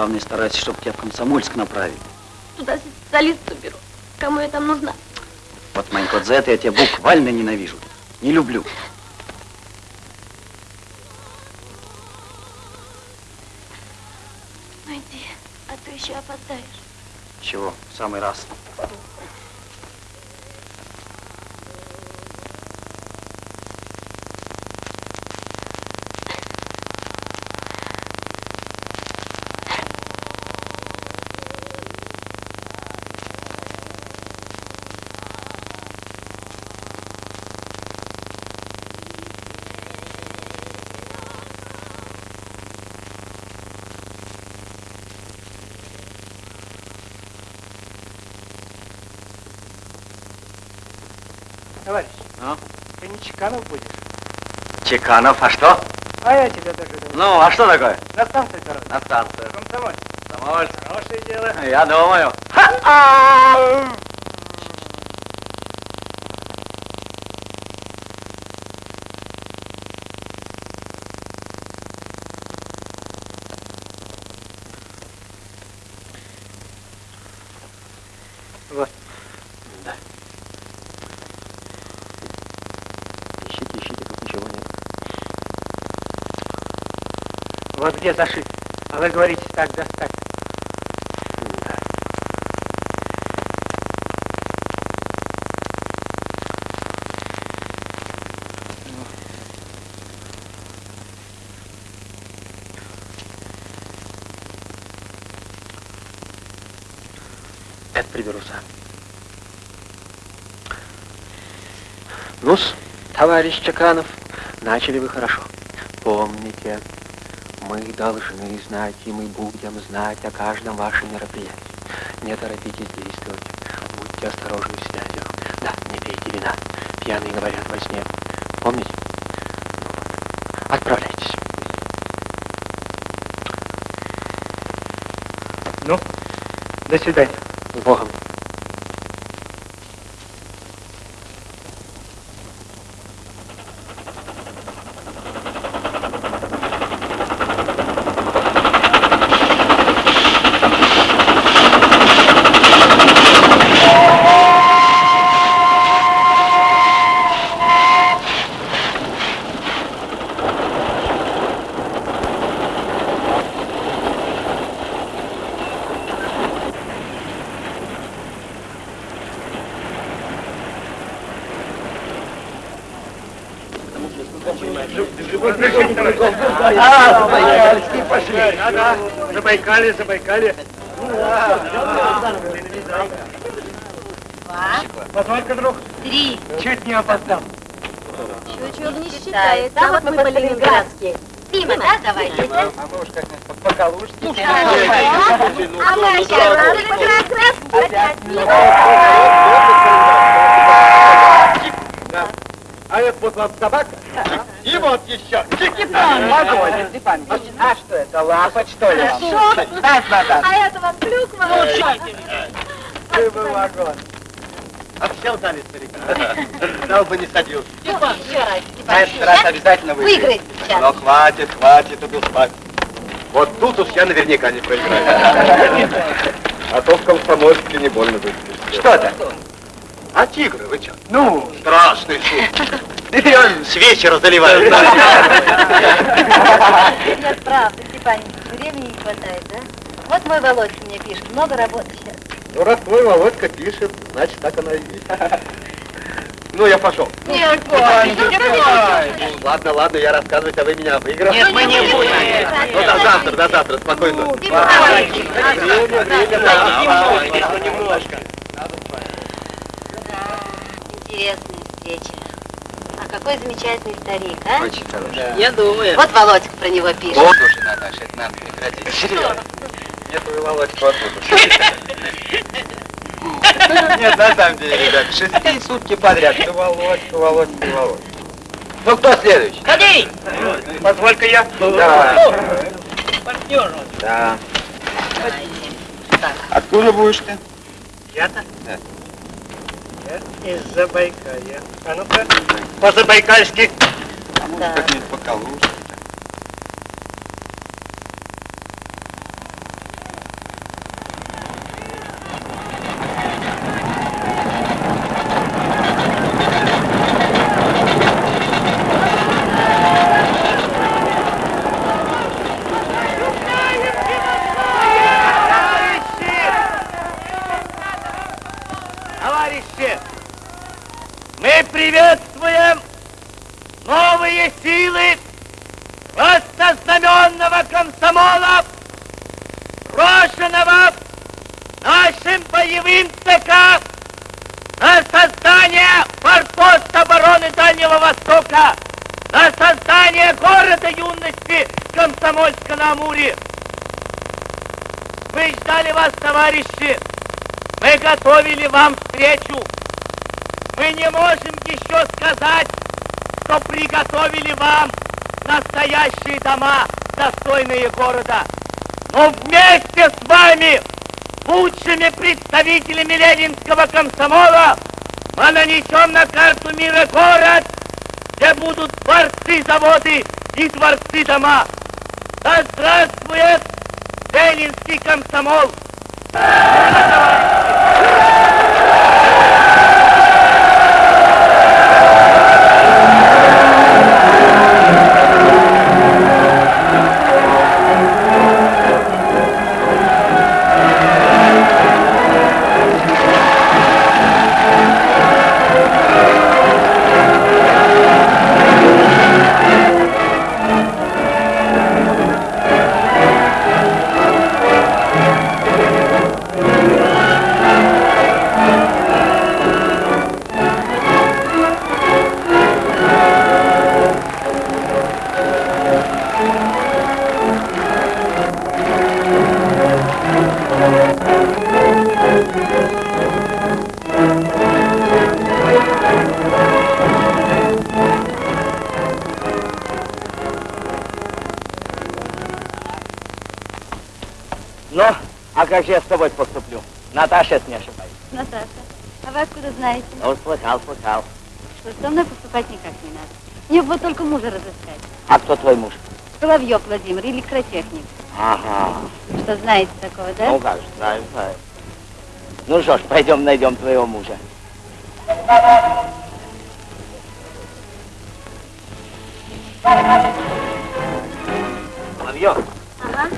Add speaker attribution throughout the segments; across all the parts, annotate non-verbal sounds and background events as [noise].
Speaker 1: Главное, старайся, чтобы тебя в Комсомольск направили.
Speaker 2: Туда специалисту беру. Кому я там нужна?
Speaker 1: Вот, Манько, за это я тебя буквально ненавижу. Не люблю.
Speaker 3: Чеканов,
Speaker 1: а что?
Speaker 3: А я тебя думаю.
Speaker 1: Ну, а что такое?
Speaker 3: На станцию, короче.
Speaker 1: На станцию.
Speaker 3: Комсомольск.
Speaker 1: Комсомольск.
Speaker 3: Хорошее дело.
Speaker 1: Я думаю.
Speaker 3: Где зашит. А вы говорите, так достать.
Speaker 1: Да. Это сам. ну товарищ Чаканов, начали вы хорошо. Помните, мы должны знать, и мы будем знать о каждом вашем мероприятии. Не торопитесь действовать. Будьте осторожны в связях. Да, не пейте вина. Пьяные говорят во сне. Помните? Отправляйтесь.
Speaker 3: Ну, до свидания.
Speaker 1: С Богом.
Speaker 3: Забайкали, Забайкали.
Speaker 4: Два.
Speaker 5: Позволька, друг.
Speaker 4: Три.
Speaker 5: Чуть не опоздал.
Speaker 4: Чего не считается. А вот мы по-ленинградски. Мимо, да, давайте.
Speaker 5: А мы уж как-нибудь по-калужски.
Speaker 4: А мы сейчас как раз опять
Speaker 6: А это вот вам собака. Вот еще.
Speaker 5: Погоди, Степан Ильич, а что это, лапоть, что ли? Дай, Наташа.
Speaker 4: А это вам клюква.
Speaker 5: Ты был вагон.
Speaker 6: А все дали старика. Дал бы не садился.
Speaker 4: Еще раз,
Speaker 6: На этот раз обязательно выиграет.
Speaker 4: Выиграет сейчас.
Speaker 6: Но хватит, хватит, убил спать. Вот тут уж я наверняка не проиграю. [laughs] А то в комсомольске не больно выглядит.
Speaker 5: Что это?
Speaker 6: А тигры, вы что?
Speaker 5: Ну,
Speaker 6: Страшный шум. Он с вечера заливает.
Speaker 7: Нет, правда, Степан Ильич, времени не хватает, да? Вот мой Володька мне пишет, много работы сейчас.
Speaker 6: Ну, раз твой Володька пишет, значит, так оно и есть. Ну, я пошел.
Speaker 4: Нет,
Speaker 6: Ну, ладно, ладно, я рассказывать, а вы меня выиграли.
Speaker 5: Нет, мы не будем.
Speaker 6: Ну, до завтра, до завтра, спокойно. Время, время, да.
Speaker 5: немножко.
Speaker 7: Интересная встреча. Какой замечательный старик, а?
Speaker 8: Очень хороший.
Speaker 5: Я думаю.
Speaker 7: Вот Володька про него пишет.
Speaker 8: Вот уже, Наташа, это надо прекратить. Серьезно.
Speaker 6: Нет, вы Володька оттуда. Нет, на самом деле, ребят, шестые сутки подряд. Ты Володька, Володька, Володька. Ну, кто следующий?
Speaker 5: Ходи! Позволька я.
Speaker 6: Давай.
Speaker 5: Партнер.
Speaker 6: Да. Откуда будешь ты?
Speaker 5: Я-то?
Speaker 6: Да.
Speaker 5: Я из Забайкалья. А ну-ка, по-забайкальски.
Speaker 7: Да.
Speaker 6: Как-нибудь по Калужке.
Speaker 5: Товарищи, мы приветствуем новые силы воссознаменного комсомола, брошенного нашим боевым ЦК на создание форпоста обороны Дальнего Востока, на создание города юности Комсомольска на Амуре. Мы ждали вас, товарищи. Мы готовили вам встречу. Мы не можем еще сказать, что приготовили вам настоящие дома, достойные города. Но вместе с вами, лучшими представителями ленинского комсомола, мы нанесем на карту мира город, где будут дворцы, заводы и дворцы дома. Да здравствует ленинский комсомол! Ну, а как же я с тобой поступлю? Наташа, если не ошибаюсь.
Speaker 7: Наташа, а вы откуда знаете?
Speaker 5: Ну, слыхал, слыхал.
Speaker 7: Что со мной поступать никак не надо. Мне бы только мужа разыскать.
Speaker 5: А кто твой муж?
Speaker 7: Соловьев Владимир, электротехник.
Speaker 5: Ага.
Speaker 7: Что знаете такого, да?
Speaker 5: Ну как же, знаю, знаю. Ну что ж, пойдем найдем твоего мужа. Соловьев,
Speaker 7: Ага,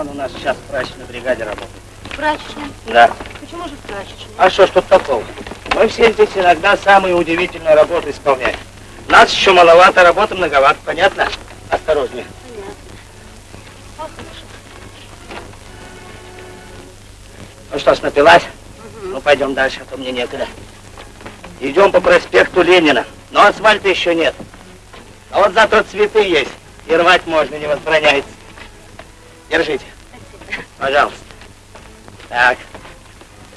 Speaker 5: он у нас сейчас в прачечной бригаде работает.
Speaker 7: прачечная.
Speaker 5: Да.
Speaker 7: Почему же в прачечной?
Speaker 5: А что ж тут такого? Мы все здесь иногда самые удивительные работы исполняем. Нас еще маловато, работы многовато, понятно? Осторожнее. Ну что ж, напилась?
Speaker 9: Ну, пойдем дальше, а то мне некогда. Идем по проспекту Ленина, но асфальта еще нет. А вот зато цветы есть, и рвать можно, не возбраняется. Держите.
Speaker 7: Спасибо.
Speaker 9: Пожалуйста. Так.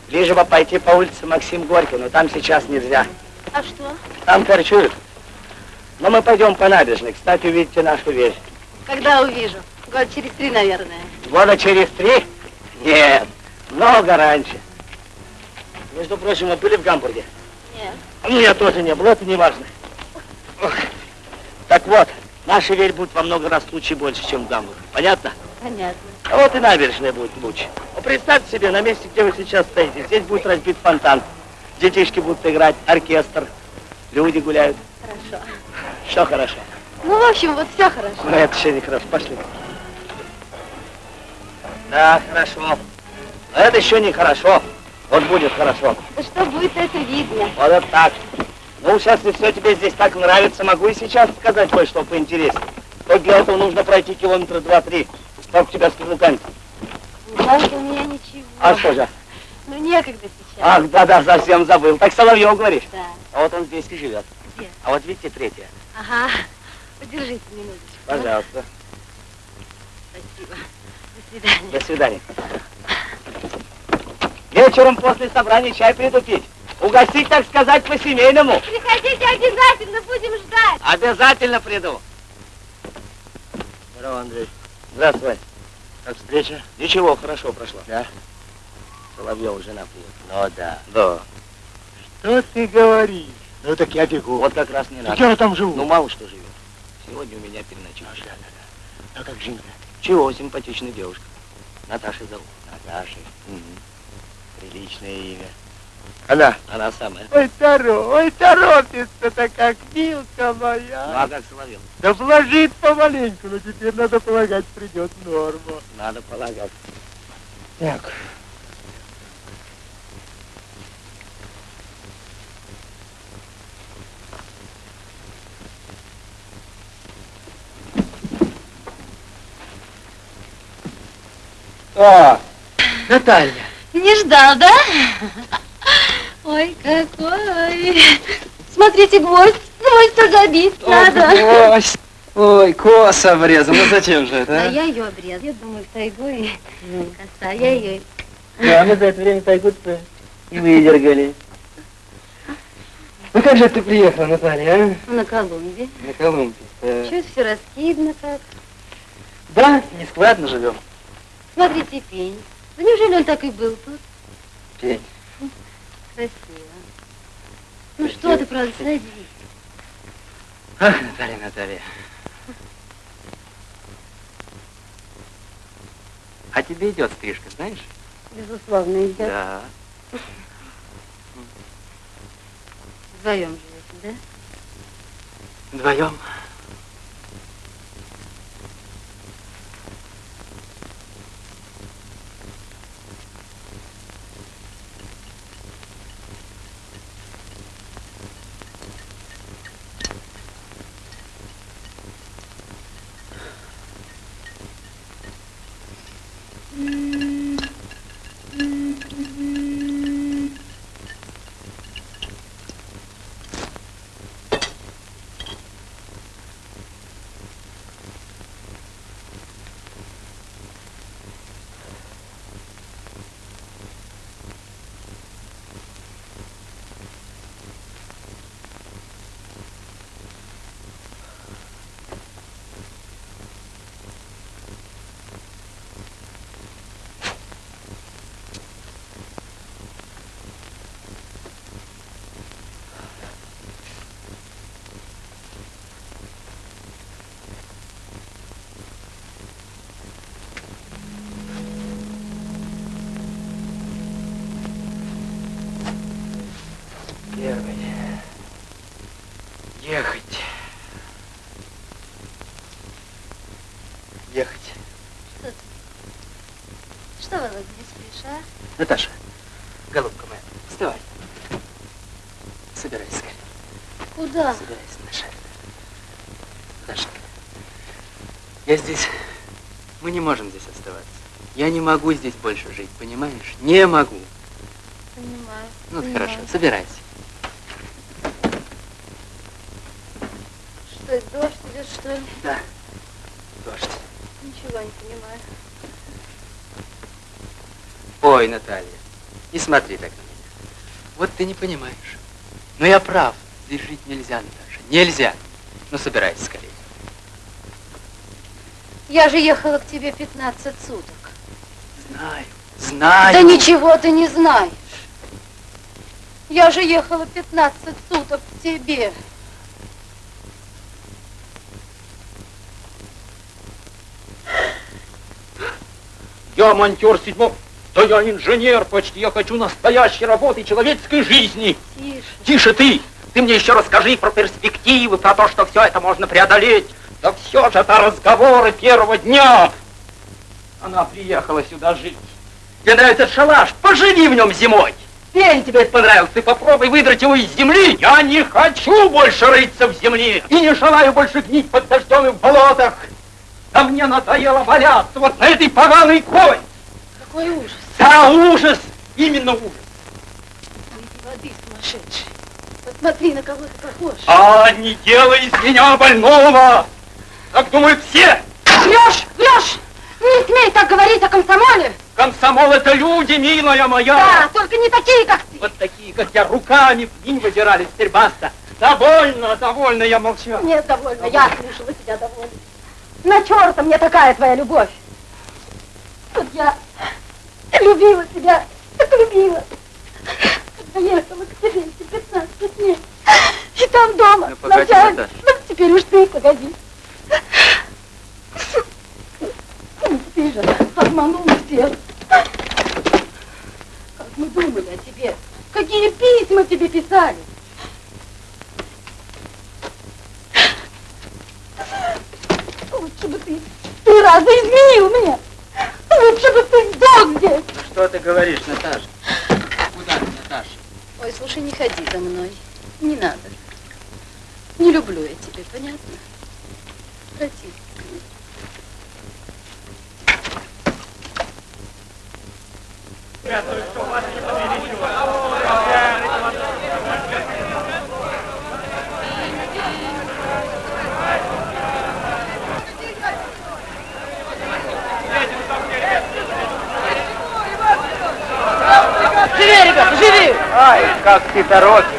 Speaker 9: Ближе бы пойти по улице Максим Горький, но там сейчас нельзя.
Speaker 7: А что?
Speaker 9: Там корчуют. Но мы пойдем по набережной. Кстати, увидите нашу вещь.
Speaker 7: Когда увижу? Год через три, наверное.
Speaker 9: Года через три? Нет, много раньше. Между прочим, мы были в Гамбурге?
Speaker 7: Нет.
Speaker 9: Нет, тоже не было, это не важно. Ох. Так вот, наши верь будут во много раз лучше и больше, чем в Гамбурге. Понятно?
Speaker 7: Понятно.
Speaker 9: А вот и набережная будет лучше. Ну, представьте себе, на месте, где вы сейчас стоите, здесь будет разбит фонтан. Детишки будут играть, оркестр, люди гуляют.
Speaker 7: Хорошо.
Speaker 9: Что хорошо?
Speaker 7: Ну, в общем, вот все хорошо.
Speaker 9: Ну, это еще не хорошо. Пошли. Да, хорошо. Но это еще не хорошо. Вот будет хорошо.
Speaker 7: Да что будет, это видно.
Speaker 9: Вот это так. Ну, сейчас, если все тебе здесь так нравится, могу и сейчас сказать кое-что поинтереснее. Только для этого нужно пройти километра два-три. Как у тебя с каблуками?
Speaker 7: Жалко у меня ничего.
Speaker 9: А что же?
Speaker 7: Ну, некогда сейчас.
Speaker 9: Ах, да-да, совсем забыл. Так Соловьев говоришь?
Speaker 7: Да.
Speaker 9: А вот он здесь и живет.
Speaker 7: Где?
Speaker 9: А вот видите, третья.
Speaker 7: Ага. Подержите минуточку.
Speaker 9: Пожалуйста.
Speaker 7: Спасибо. До свидания.
Speaker 9: До свидания. Вечером после собрания чай приду пить. Угостить, так сказать, по-семейному.
Speaker 7: Приходите обязательно, будем ждать.
Speaker 9: Обязательно приду. Здорово, Андрей. Здравствуй. Как встреча? Ничего, хорошо прошла. Да? Соловьева жена приехала. Ну да. Да.
Speaker 8: Что ты говоришь? Ну так я бегу.
Speaker 9: Вот как раз не надо.
Speaker 8: я там живу.
Speaker 9: Ну, мало что живет. Сегодня у меня переночуешь.
Speaker 8: да, да, да. А как Жинка?
Speaker 9: Чего, симпатичная девушка. Наташа зовут.
Speaker 8: Наташа.
Speaker 9: Мгм. Приличное имя.
Speaker 8: Она.
Speaker 9: Она самая.
Speaker 8: Ой, торо, ой, торопится-то как милка моя.
Speaker 9: Ну, а как Соловьев?
Speaker 8: Да вложит помаленьку, но теперь, надо полагать, придет в норму.
Speaker 9: Надо полагать.
Speaker 8: Так. А, Наталья.
Speaker 7: Не ждал, да? Ой, какой. Смотрите, гвоздь. Гвоздь тоже обить надо.
Speaker 10: Ой, коса обрезал. Ну зачем же это,
Speaker 7: А
Speaker 10: а?
Speaker 7: я ее обрезала. Я думаю, в тайгу и коса. Я ее...
Speaker 8: Да, мы за это время тайгу-то и выдергали. Ну как же ты приехала, Наталья,
Speaker 7: На Колумбе.
Speaker 8: а? На Колумбе. Э,
Speaker 7: Чуть все раскидано как.
Speaker 8: Да, нескладно живем.
Speaker 7: Смотрите, пень. Да неужели он так и был тут?
Speaker 8: Пень.
Speaker 7: Красиво. Ну что ты, правда, садись.
Speaker 8: Ах, Наталья, Наталья.
Speaker 10: А тебе идет стрижка, знаешь?
Speaker 7: Безусловно, идет.
Speaker 10: Да.
Speaker 7: Вдвоем живете, да?
Speaker 10: Вдвоем.
Speaker 8: Могу здесь больше жить, понимаешь? Не могу.
Speaker 7: Понимаю.
Speaker 8: Ну, хорошо, собирайся.
Speaker 7: Что, дождь идет, что ли?
Speaker 8: Да. Дождь.
Speaker 7: Ничего не понимаю.
Speaker 8: Ой, Наталья, не смотри так на меня. Вот ты не понимаешь. Но я прав. Здесь жить нельзя, Наташа. Нельзя. Ну, собирайся скорее.
Speaker 7: Я же ехала к тебе 15 суток.
Speaker 8: Знаю, знаю.
Speaker 7: Да ничего ты не знаешь. Я же ехала 15 суток к тебе.
Speaker 11: Я монтер седьмого... Да я инженер почти, я хочу настоящей работы человеческой жизни.
Speaker 7: Тише.
Speaker 11: Тише ты! Ты мне еще расскажи про перспективы, про то, что все это можно преодолеть. Да все же это разговоры первого дня. Она приехала сюда жить. Тебе нравится этот шалаш? Поживи в нем зимой. Пень тебе это понравилось, ты попробуй выдрать его из земли. Я не хочу больше рыться в земле. И не желаю больше гнить под дождем и в болотах. А мне надоело валяться вот на этой поганой кой.
Speaker 7: Какой ужас.
Speaker 11: Да, ужас! Именно ужас.
Speaker 7: Выйди воды, сумасшедший. Посмотри, на кого ты похож.
Speaker 11: А, не делай из меня больного! Так думают все!
Speaker 7: Врешь, врешь! Не смей так говорить о комсомоле!
Speaker 11: Комсомол это люди, милая моя!
Speaker 7: Да, только не такие, как ты!
Speaker 11: Вот такие, как я, руками в день выдирали, теперь баста. Довольно, довольно, я молчу.
Speaker 7: Нет, довольно, я слушала тебя довольно. На черта мне такая твоя любовь! Вот я любила тебя, так любила. Когда ехала к тебе эти 15 дней. И там дома.
Speaker 8: Ну, погоди, Наташа.
Speaker 7: Ну, теперь уж ты погоди. Ну, ты же обманул всех. Как мы думали о тебе. Какие письма тебе писали. Лучше бы ты три раза изменил меня. Лучше бы ты сдох здесь.
Speaker 8: Что ты говоришь, Наташа? Куда ты, Наташа?
Speaker 7: Ой, слушай, не ходи за мной. Не надо. Не люблю я тебя, понятно? Прости.
Speaker 12: Живи, ребята, живи!
Speaker 9: Ай, как ты торопишься.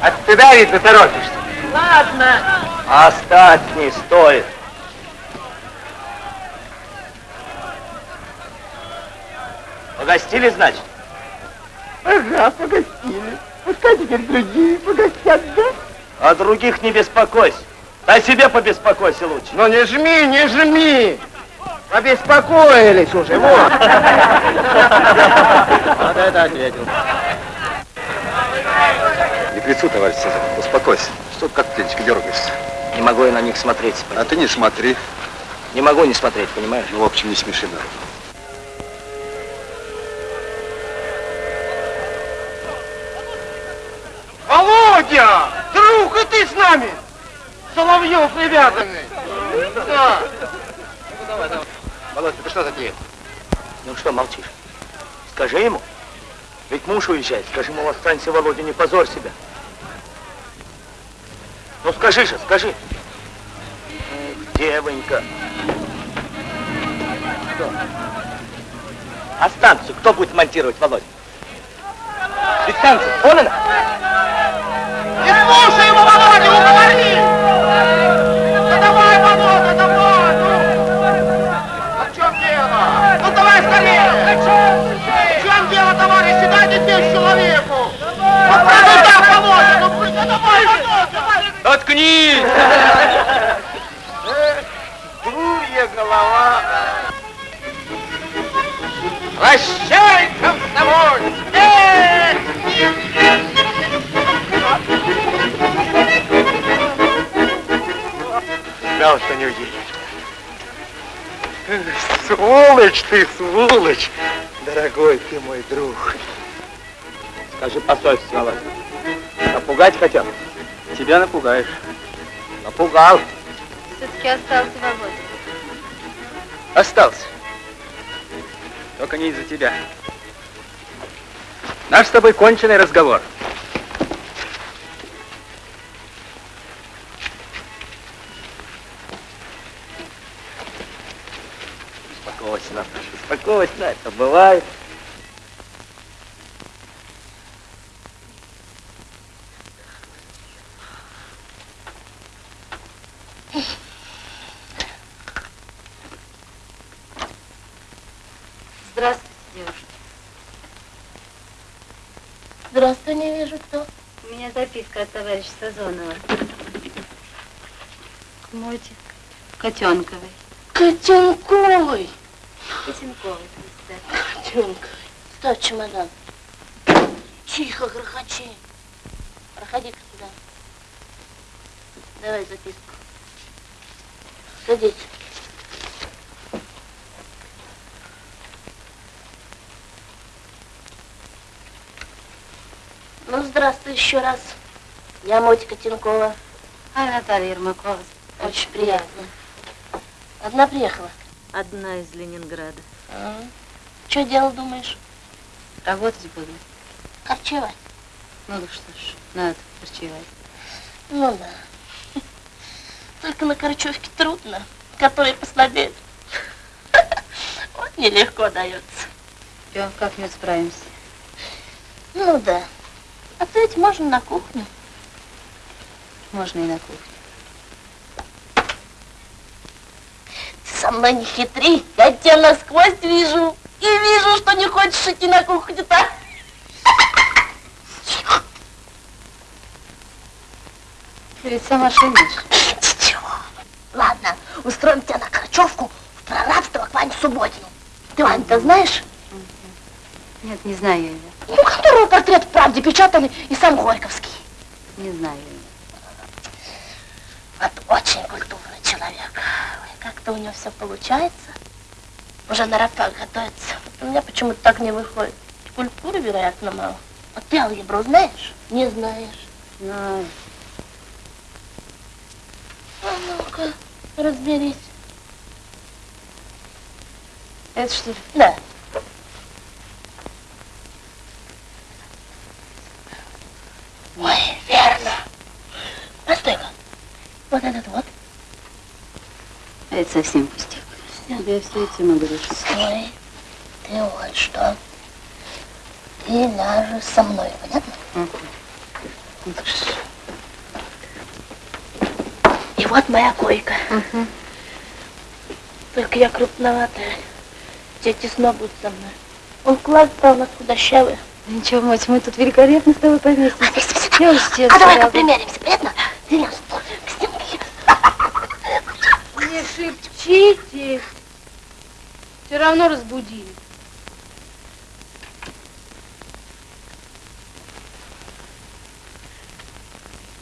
Speaker 9: От стыда ты торопишься.
Speaker 12: Ладно.
Speaker 9: Оставь, не стоит. Погостили, значит?
Speaker 12: Ага, погостили. Пускай теперь другие погостят, да?
Speaker 9: О других не беспокойся. О себе побеспокойся лучше.
Speaker 12: Ну не жми, не жми! Побеспокоились уже, вот.
Speaker 9: Вот это ответил.
Speaker 6: Не к лицу, товарищ Цезарь, успокойся. Что ты как птенчик дергаешься?
Speaker 9: Не могу я на них смотреть.
Speaker 6: А ты не смотри.
Speaker 9: Не могу не смотреть, понимаешь?
Speaker 6: Ну, в общем, не смеши народ.
Speaker 12: Володя! Друг, и ты с нами! Соловьев, ребятами! Да.
Speaker 6: Володь, ты что затеял?
Speaker 9: Ну что молчишь? Скажи ему. Ведь муж уезжает. Скажи ему, останься, Володя, не позорь себя. Ну скажи же, скажи. Эх, девонька. Что? А станцию кто будет монтировать, Володя? Ведь станция, вон она.
Speaker 12: Не слушай его, Володя, уговори! Давай, давай! Ну! А в чем дело? Ну давай скорее! В чем дело, товарищи? Дайте здесь человеку! Вот ну так, Володя! Ну ну давай, Володя!
Speaker 11: Заткнись!
Speaker 12: Дурья голова! Прощай, комсомоль! Эх!
Speaker 9: Знал, что не уедешь. Сволочь ты, сволочь! Дорогой ты мой друг. Скажи по совести, Володя. Напугать хотел?
Speaker 8: Тебя напугаешь.
Speaker 9: Напугал.
Speaker 7: Все-таки остался Володя.
Speaker 8: Остался. Только не из-за тебя.
Speaker 13: Наш с тобой конченый разговор.
Speaker 9: Наташа, успокойся, это бывает.
Speaker 7: Здравствуйте, девушка.
Speaker 2: Здравствуй, не вижу кто.
Speaker 7: У меня записка от товарища Сазонова. К Моте Котенковой. Котенковой, кстати.
Speaker 2: Котенковый. Ставь чемодан. Тихо, грохочи. Проходи-ка сюда. Давай записку. Садись. Ну, здравствуй еще раз. Я Мотика Тинкова.
Speaker 7: А Наталья Ермакова.
Speaker 2: Очень приятно. Одна приехала.
Speaker 7: Одна из Ленинграда.
Speaker 2: Что делал, думаешь?
Speaker 7: Работать буду.
Speaker 2: Корчевать.
Speaker 7: Ну да что ж, надо корчевать.
Speaker 2: Ну да. Только на корчевке трудно, который послабеет. Вот нелегко дается.
Speaker 7: Все, как-нибудь справимся.
Speaker 2: Ну да. А то ведь можно на кухню.
Speaker 7: Можно и на кухне.
Speaker 2: Ты со мной не хитри, я тебя насквозь вижу. И вижу, что не хочешь идти на кухню-то.
Speaker 7: Ты ведь сама шумишь.
Speaker 2: Ничего. Ладно, устроим тебя на корчевку в прорабство к Ване Субботину. Ты Вань-то знаешь?
Speaker 7: Нет, не знаю я ее.
Speaker 2: Ну, которого портрет в правде печатали и сам Горьковский.
Speaker 7: Не знаю ее.
Speaker 2: Вот очень культурный человек. Как-то у него все получается. Уже на рапах готовится. У меня почему-то так не выходит. Культуры, вероятно, мало. А ты алгебру знаешь? Не знаешь.
Speaker 7: Знаю.
Speaker 2: А ну-ка, разберись.
Speaker 7: Это что ли?
Speaker 2: Да. Ой, верно. Постой-ка. Вот этот вот.
Speaker 7: Это совсем пустяк. Я все этим и говоришь.
Speaker 2: Стой. Ты вот что. Ты ляжешь со мной, понятно? И вот моя койка. Только я крупноватая. Тебе тесно будет со мной. Он класс-то у нас худощавый.
Speaker 7: Ничего, мать, мы тут великолепно с тобой повесимся.
Speaker 2: Повесимся, да?
Speaker 7: Я уж тебе
Speaker 2: А давай-ка примеримся, понятно? Стенке.
Speaker 14: Не шепчите. Все равно разбудили.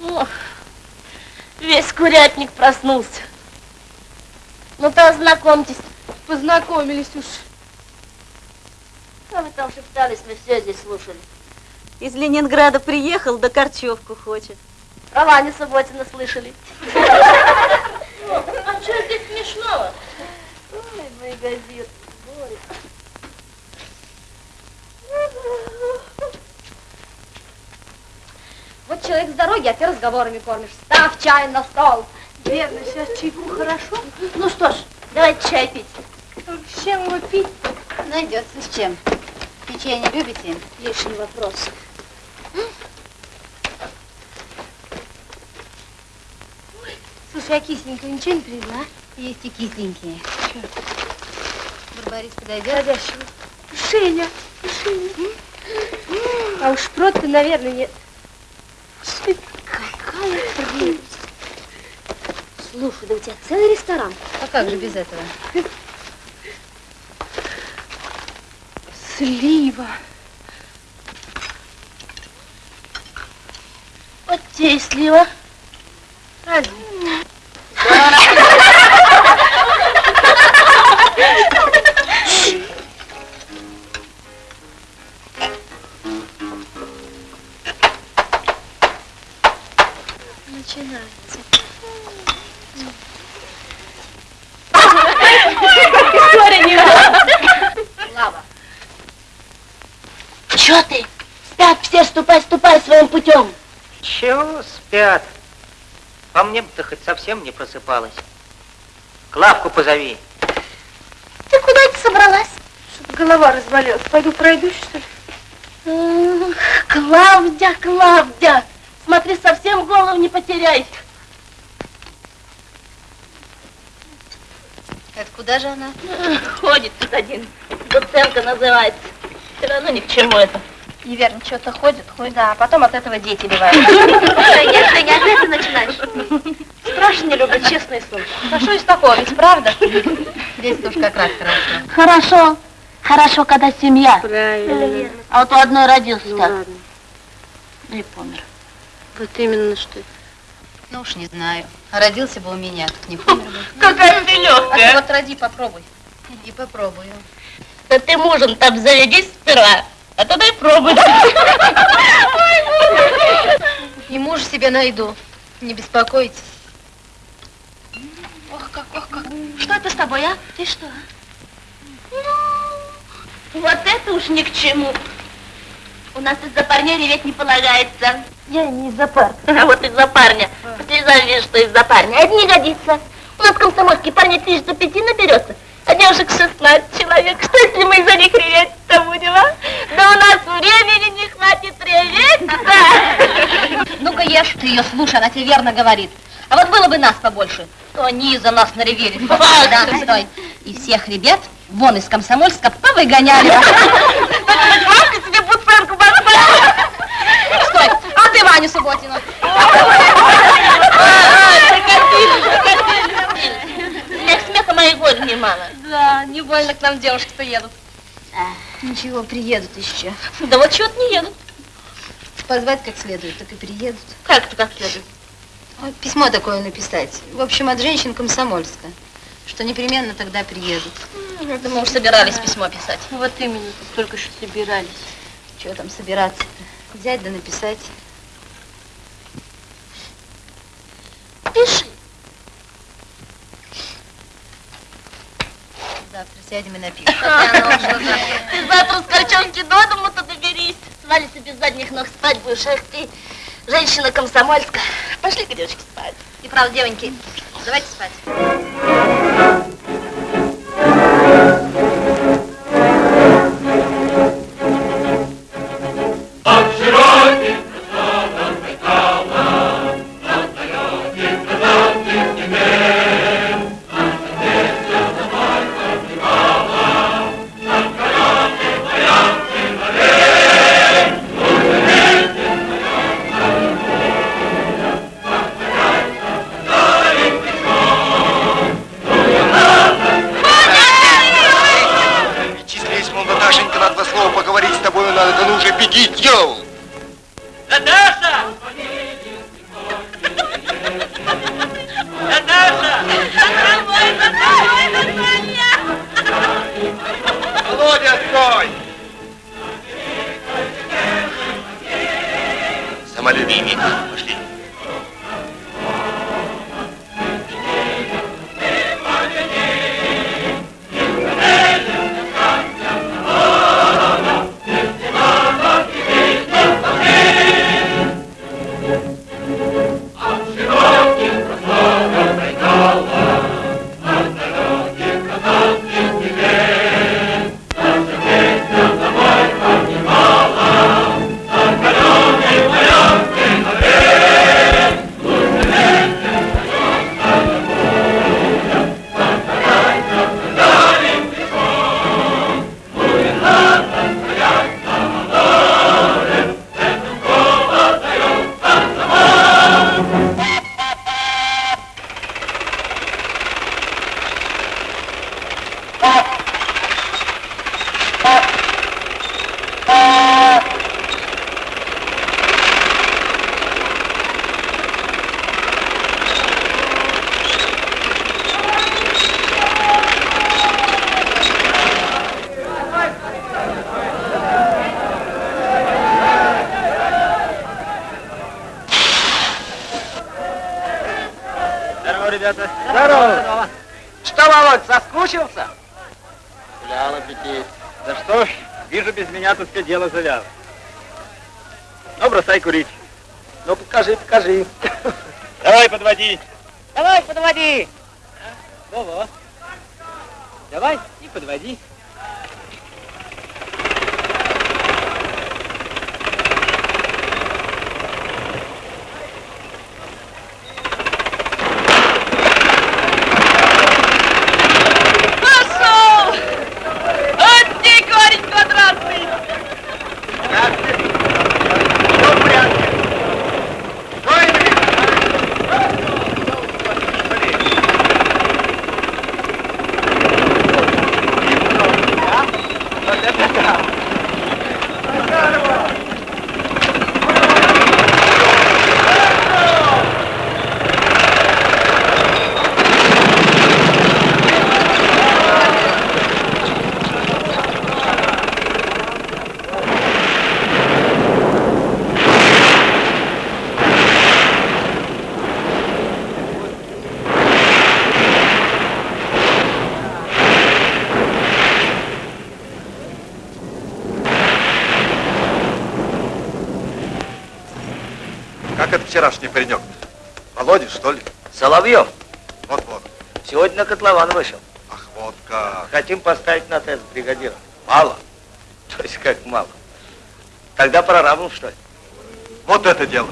Speaker 2: Ох, весь курятник проснулся. Ну-то ознакомьтесь.
Speaker 14: Познакомились уж.
Speaker 2: Что вы там шептались, мы все здесь слушали.
Speaker 7: Из Ленинграда приехал, да корчевку хочет.
Speaker 2: Про Ваню Субботина слышали. А что здесь смешного? Ой, мои газеты. горе.
Speaker 14: Вот человек с дороги, а ты разговорами кормишь. Ставь чай на стол. Верно, сейчас чайку хорошо.
Speaker 2: Ну что ж, давайте чай пить.
Speaker 14: С чем его пить?
Speaker 7: Найдется с чем. Печенье любите?
Speaker 2: Лишний вопрос.
Speaker 14: Слушай, а кисленькую ничего не привезла?
Speaker 7: Есть и кисленькие. Барбарис подойдет?
Speaker 14: Подходящего. Женя, Женя. А уж шпрот-то, наверное, нет. Какая прелесть. Слушай, да у тебя целый ресторан.
Speaker 7: А как же без этого?
Speaker 14: Слива.
Speaker 2: Вот те и слива.
Speaker 9: Совсем не просыпалась. Клавку позови.
Speaker 2: Ты куда ты собралась?
Speaker 14: Голова разболелась. Пойду пройдусь, что ли?
Speaker 2: М, Клавдя, Клавдя, смотри, совсем голову не потеряй.
Speaker 7: Это куда же она?
Speaker 2: Ходит тут один, Доценко называется. Все равно ни к чему это.
Speaker 14: И верно, что-то ходит, ходит. Да, а потом от этого дети бывают. [laughs]
Speaker 7: Ты не [laughs] от этого начинаешь.
Speaker 14: Страшно не люблю, честное слово. Да что из такого, ведь правда?
Speaker 7: Здесь уж как раз хорошо.
Speaker 2: Хорошо, хорошо, когда семья.
Speaker 14: Правильно.
Speaker 2: А вот у одной родился
Speaker 14: Ну
Speaker 2: так,
Speaker 14: ладно.
Speaker 2: да и помер.
Speaker 14: Вот именно что.
Speaker 7: Ну уж не знаю. А родился бы у меня, так не помер бы.
Speaker 2: Какая ты
Speaker 7: А ты
Speaker 2: легкая.
Speaker 7: вот роди, попробуй. И попробую.
Speaker 2: Да ты мужем там заведись сперва, а тогда и пробуй. [laughs]
Speaker 7: И муж себе найду. Не беспокойтесь.
Speaker 2: Ох, как, ох, как. Что это с тобой, а? Ты что? Ну, вот это уж ни к чему. У нас из-за парня реветь не полагается.
Speaker 14: Я не из-за пар. [laughs]
Speaker 2: А вот из-за парня. Слеза видишь, что из-за парня. А это не годится. У нас в комсомольске парней тысяч до пяти наберется, а девушек 16 человек. Что если мы из-за них реветь-то будем, а? Да у нас времени не хватит реветь-то. [laughs]
Speaker 7: Ну-ка ешь, ты ее слушай, она тебе верно говорит. А вот было бы нас побольше, то они за нас наревели. Да, стой. И всех ребят вон из Комсомольска повыгоняли.
Speaker 2: Мамка себе буценку поставила.
Speaker 7: Стой, а ты Ваню Субботину.
Speaker 2: Смех смеха моих года немало.
Speaker 7: Да, не больно к нам девушки-то едут. Ничего, приедут еще.
Speaker 2: Да вот чего-то не едут.
Speaker 7: Позвать как следует, так и приедут.
Speaker 2: Как-то как следует.
Speaker 7: Вот письмо такое написать. В общем, от женщин Комсомольска. Что непременно тогда приедут.
Speaker 2: Это мы уж собирались письмо писать.
Speaker 14: Вот именно, только что собирались.
Speaker 7: Чего там собираться-то? Взять да написать.
Speaker 2: Пиши.
Speaker 7: Завтра сядем и напишем. [laughs]
Speaker 2: Ты завтра с корчонки до дому-то доберись. Свалится без задних ног спать будешь. Эх ты, женщина комсомольская. Пошли-ка, девочки, спать.
Speaker 7: И правда, девоньки, давайте спать.
Speaker 9: Дело завязано. Ну, бросай курить.
Speaker 6: Ну, покажи, покажи.
Speaker 9: Давай, подводи.
Speaker 8: Давай, подводи. Во-во. Давай и подводи.
Speaker 2: Пошел! Вот ты, корень квадратный!
Speaker 6: Как это вчерашний паренек? Володя, что ли?
Speaker 9: Соловьев.
Speaker 6: Вот-вот.
Speaker 9: Сегодня на котлован вышел.
Speaker 6: Ах, вот как.
Speaker 9: Хотим поставить на тест бригадира. Мало. [laughs] То есть как мало? Тогда прорабом, что ли?
Speaker 6: Вот это дело.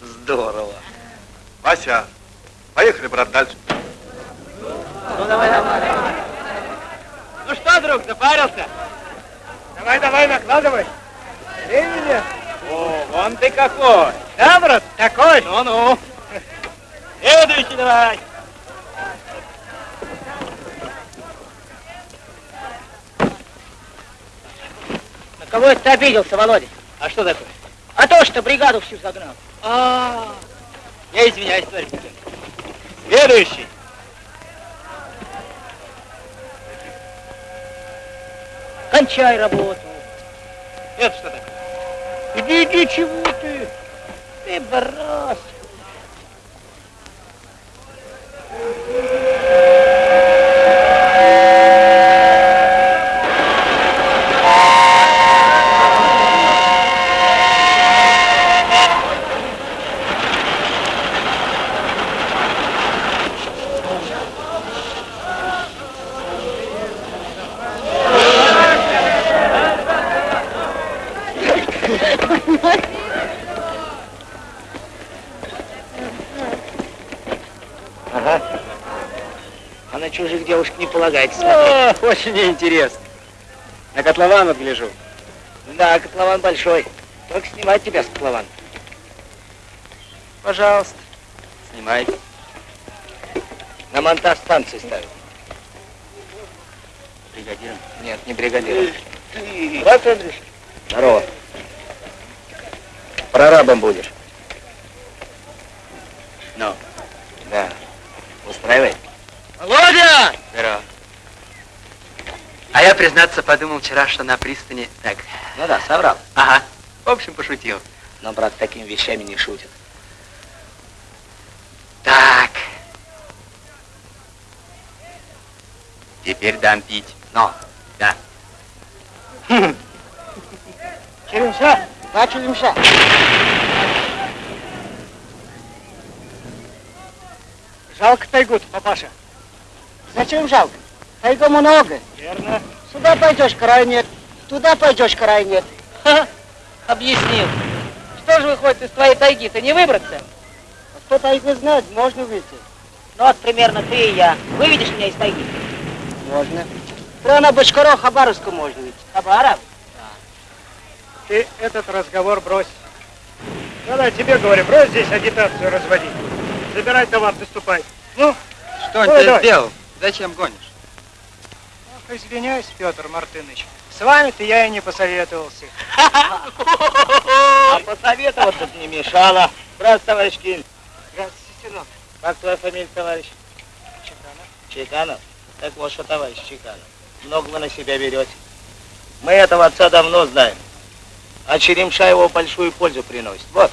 Speaker 9: Здорово.
Speaker 6: Вася, поехали, брат, дальше.
Speaker 9: Ну, давай, давай.
Speaker 8: Ну что, друг, запарился?
Speaker 3: Давай, давай, накладывай. Времени.
Speaker 8: О, вон ты какой. Да, брат?
Speaker 3: Такой.
Speaker 8: Ну-ну. Следующий давай.
Speaker 15: На кого это ты обиделся, Володя?
Speaker 8: А что такое?
Speaker 15: А то, что бригаду всю загнал.
Speaker 8: А, я извиняюсь, товарищ. Следующий.
Speaker 15: Кончай работу.
Speaker 8: Это что такое?
Speaker 15: Иди, иди, чего ты? Ты брось.
Speaker 9: Ага. А на чужих девушек не полагается смотреть.
Speaker 8: О, очень интересно. На котлован вот гляжу.
Speaker 9: Да, котлован большой. Только снимать тебя с котлована.
Speaker 8: Пожалуйста, снимайте.
Speaker 9: На монтаж станции ставят.
Speaker 8: Бригадиром.
Speaker 9: Нет, не бригадиром. Брат Андрюш. Здорово. Прорабом будешь.
Speaker 8: Ну,
Speaker 9: Да. Устраивай.
Speaker 8: Володя! Здорово. А я, признаться, подумал вчера, что на пристани... Так,
Speaker 9: Ну да, соврал.
Speaker 8: ага, в общем, пошутил.
Speaker 9: Но брат такими вещами не шутит.
Speaker 8: Так. Теперь дам пить.
Speaker 9: Но.
Speaker 8: Да.
Speaker 15: Черемша, на черемша.
Speaker 3: Жалко тайгут, папаша.
Speaker 15: Зачем жалко? Тайга много.
Speaker 3: Верно.
Speaker 15: Сюда пойдешь, край нет. Туда пойдешь, край нет.
Speaker 16: Ха, объяснил. Что же выходит из твоей тайги-то, не выбраться?
Speaker 15: А Кто тайгу знает, можно выйти.
Speaker 16: Ну вот примерно ты и я. Выведешь меня из тайги?
Speaker 15: Можно. Прямо на Бочкаро Хабаровску можно выйти.
Speaker 16: Хабаров?
Speaker 3: Ты этот разговор брось. Да-да, тебе говорю, брось здесь агитацию разводить. Забирай товар, ты ступай. Ну,
Speaker 8: Что он тебе сделал? Зачем гонишь?
Speaker 3: Извиняюсь, Петр Мартынович. С вами-то я и не посоветовался.
Speaker 9: А посоветоваться не мешало. Брат, товарищ Кин.
Speaker 3: Здравствуйте, сынок.
Speaker 9: Как твоя фамилия, товарищ?
Speaker 3: Чеканов.
Speaker 9: Чеканов? Так вот что, товарищ Чеканов. Много вы на себя берете. Мы этого отца давно знаем. А Черемша его большую пользу приносит. Вот,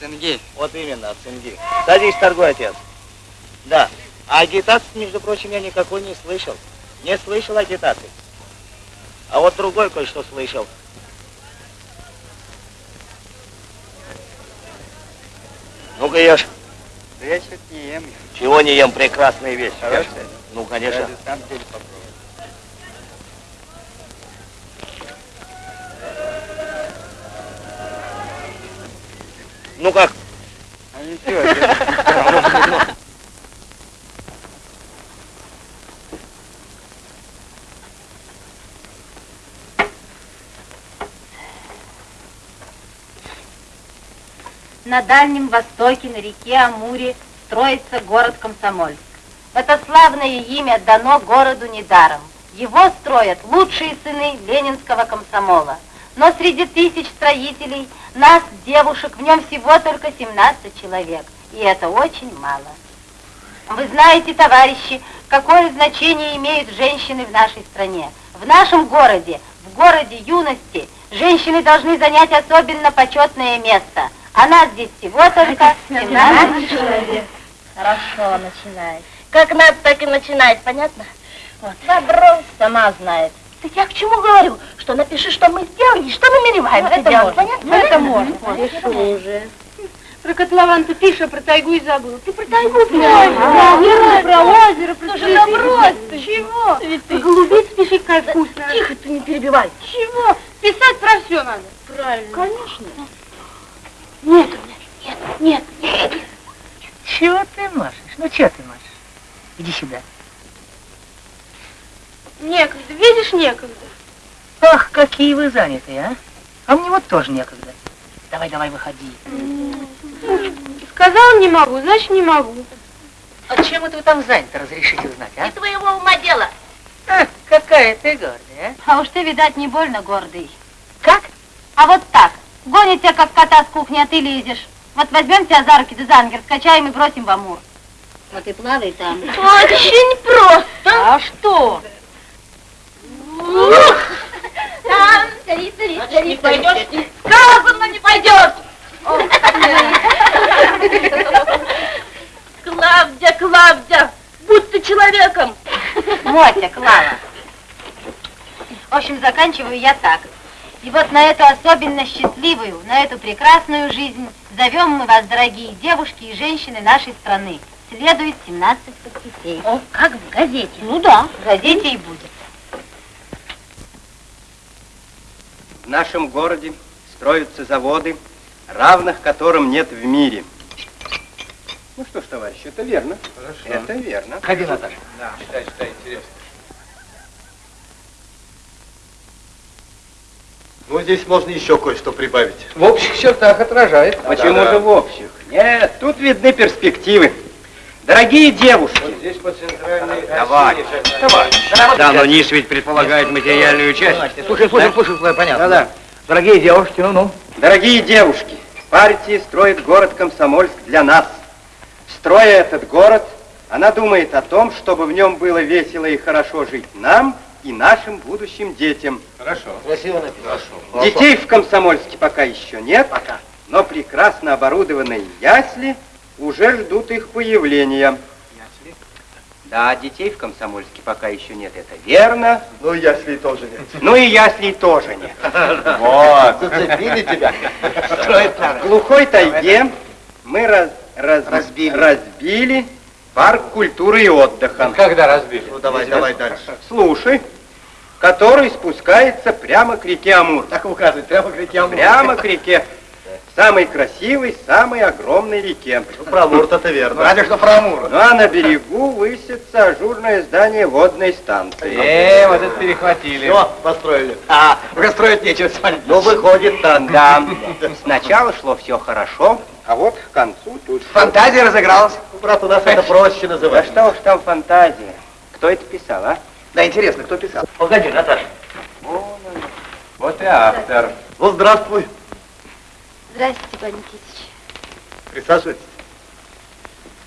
Speaker 8: Цинги.
Speaker 9: вот именно, от цинги. Садись, торгуй, отец. Да. А агитации, между прочим, я никакой не слышал. Не слышал агитации. А вот другой кое-что слышал. Ну-ка ешь.
Speaker 13: Да я что-то не ем.
Speaker 9: Чего не ем? Прекрасная вещь.
Speaker 13: Хорошая?
Speaker 9: Ну, конечно.
Speaker 13: Ради сам теперь попробую.
Speaker 9: Ну как?
Speaker 13: А ничего, [laughs]
Speaker 7: На Дальнем Востоке, на реке Амуре, строится город Комсомольск. Это славное имя дано городу недаром. Его строят лучшие сыны ленинского комсомола. Но среди тысяч строителей нас, девушек, в нем всего только 17 человек. И это очень мало. Вы знаете, товарищи, какое значение имеют женщины в нашей стране. В нашем городе, в городе юности, женщины должны занять особенно почетное место. А нас здесь всего только 17 человек.
Speaker 2: Хорошо, начинай. Как надо, так и начинать, понятно? Вот.
Speaker 7: Добро сама знает.
Speaker 2: Так я к чему говорю? Что напиши, что мы сделали, и что намереваемся
Speaker 7: это
Speaker 2: делать,
Speaker 7: можно.
Speaker 2: понятно?
Speaker 7: Ну, это можно.
Speaker 2: Решу уже.
Speaker 14: Про котлован ты пишешь, а про тайгу и забыл.
Speaker 2: Ты про тайгу
Speaker 14: Да,
Speaker 2: знаешь.
Speaker 14: про озеро, про
Speaker 2: Слушай, да брось ты.
Speaker 14: Чего?
Speaker 2: Цветы.
Speaker 14: Про голубиц пиши, какая вкусная.
Speaker 2: Тихо, ты не перебивай.
Speaker 14: Чего? Писать про все надо.
Speaker 2: Правильно.
Speaker 14: Конечно.
Speaker 2: Нет у меня, нет, нет, нет.
Speaker 17: Чего ты машешь? Ну, что ты машешь? Иди сюда.
Speaker 14: Некогда, видишь, некогда.
Speaker 17: Ах, какие вы занятые, а? А мне вот тоже некогда. Давай, давай, выходи.
Speaker 14: Сказал не могу, значит не могу.
Speaker 17: А чем это вы там заняты, разрешите узнать, а?
Speaker 2: Не твоего ума дело.
Speaker 17: А, какая ты гордая,
Speaker 7: А уж ты, видать, не больно гордый.
Speaker 17: а? Как?
Speaker 7: А вот так. Гонит тебя, как кота с кухни, а ты лезешь. Вот возьмем тебя за руки, да за ангер, скачаем и бросим в Амур. Вот и плавай там.
Speaker 2: Очень просто.
Speaker 7: А что?
Speaker 2: Там, смотри, смотри, смотри. Не пойдешь? Сказано, не пойдешь. Клавдия, Клавдия, будь ты человеком.
Speaker 7: Мотя, Клава. В общем, заканчиваю я так. И вот на эту особенно счастливую, на эту прекрасную жизнь зовем мы вас, дорогие девушки и женщины нашей страны. Следует 17 подписей.
Speaker 2: О, как в газете.
Speaker 7: Ну да, в газете и будет.
Speaker 13: В нашем городе строятся заводы, равных которым нет в мире. Ну что ж, товарищи, это верно.
Speaker 6: Хорошо.
Speaker 13: Это верно.
Speaker 17: Ходи, Наташа.
Speaker 6: Да, читай, читай, интересно. Ну, здесь можно еще кое-что прибавить.
Speaker 13: В общих чертах отражает. Почему
Speaker 6: Да-да.
Speaker 13: же в общих? Нет, тут видны перспективы. Дорогие девушки,
Speaker 6: Здесь по центральной
Speaker 13: Товарищ, товарищ.
Speaker 9: Да, но низ ведь предполагает материальную часть.
Speaker 17: Слушай, слушай, слушай, слушай, понятно.
Speaker 13: Да-да.
Speaker 17: Дорогие девушки, ну-ну.
Speaker 13: Дорогие девушки, партия строит город Комсомольск для нас. Строя этот город, она думает о том, чтобы в нем было весело и хорошо жить нам и нашим будущим детям.
Speaker 6: Хорошо.
Speaker 9: Красиво написано.
Speaker 6: Хорошо.
Speaker 13: Детей в Комсомольске пока еще нет,
Speaker 17: Пока.
Speaker 13: но прекрасно оборудованные ясли уже ждут их появления. Да, детей в Комсомольске пока еще нет, это верно.
Speaker 6: Ну, ясли тоже нет.
Speaker 13: Ну и яслей тоже нет. [laughs]
Speaker 6: Вот, [laughs] зацепили тебя.
Speaker 13: В глухой тайге мы раз- раз- разбили парк культуры и отдыха.
Speaker 6: Когда разбили? Ну, давай, давай дальше.
Speaker 13: Слушай, который спускается прямо к реке Амур.
Speaker 6: Так указывает, прямо к реке Амур.
Speaker 13: Прямо к реке. Самой красивой, самой огромной реке.
Speaker 6: Ну, про Амур-то верно.
Speaker 17: Разве что про Амур.
Speaker 13: Ну а на берегу высится ажурное здание водной станции.
Speaker 17: Э, вот это перехватили.
Speaker 6: Все, построили.
Speaker 17: А, уже строить нечего.
Speaker 13: Ну, выходит, так, да. Сначала шло все хорошо, а вот к концу тут...
Speaker 17: Фантазия разыгралась.
Speaker 6: Брат, у нас это проще
Speaker 13: Да
Speaker 6: называть.
Speaker 13: что уж там фантазия. Кто это писал, а?
Speaker 17: Да, интересно, кто писал?
Speaker 9: Погоди, Наташа.
Speaker 13: Вот и автор.
Speaker 6: Ну, здравствуй.
Speaker 2: Здравствуйте, Павел Никитич.
Speaker 6: Присаживайтесь.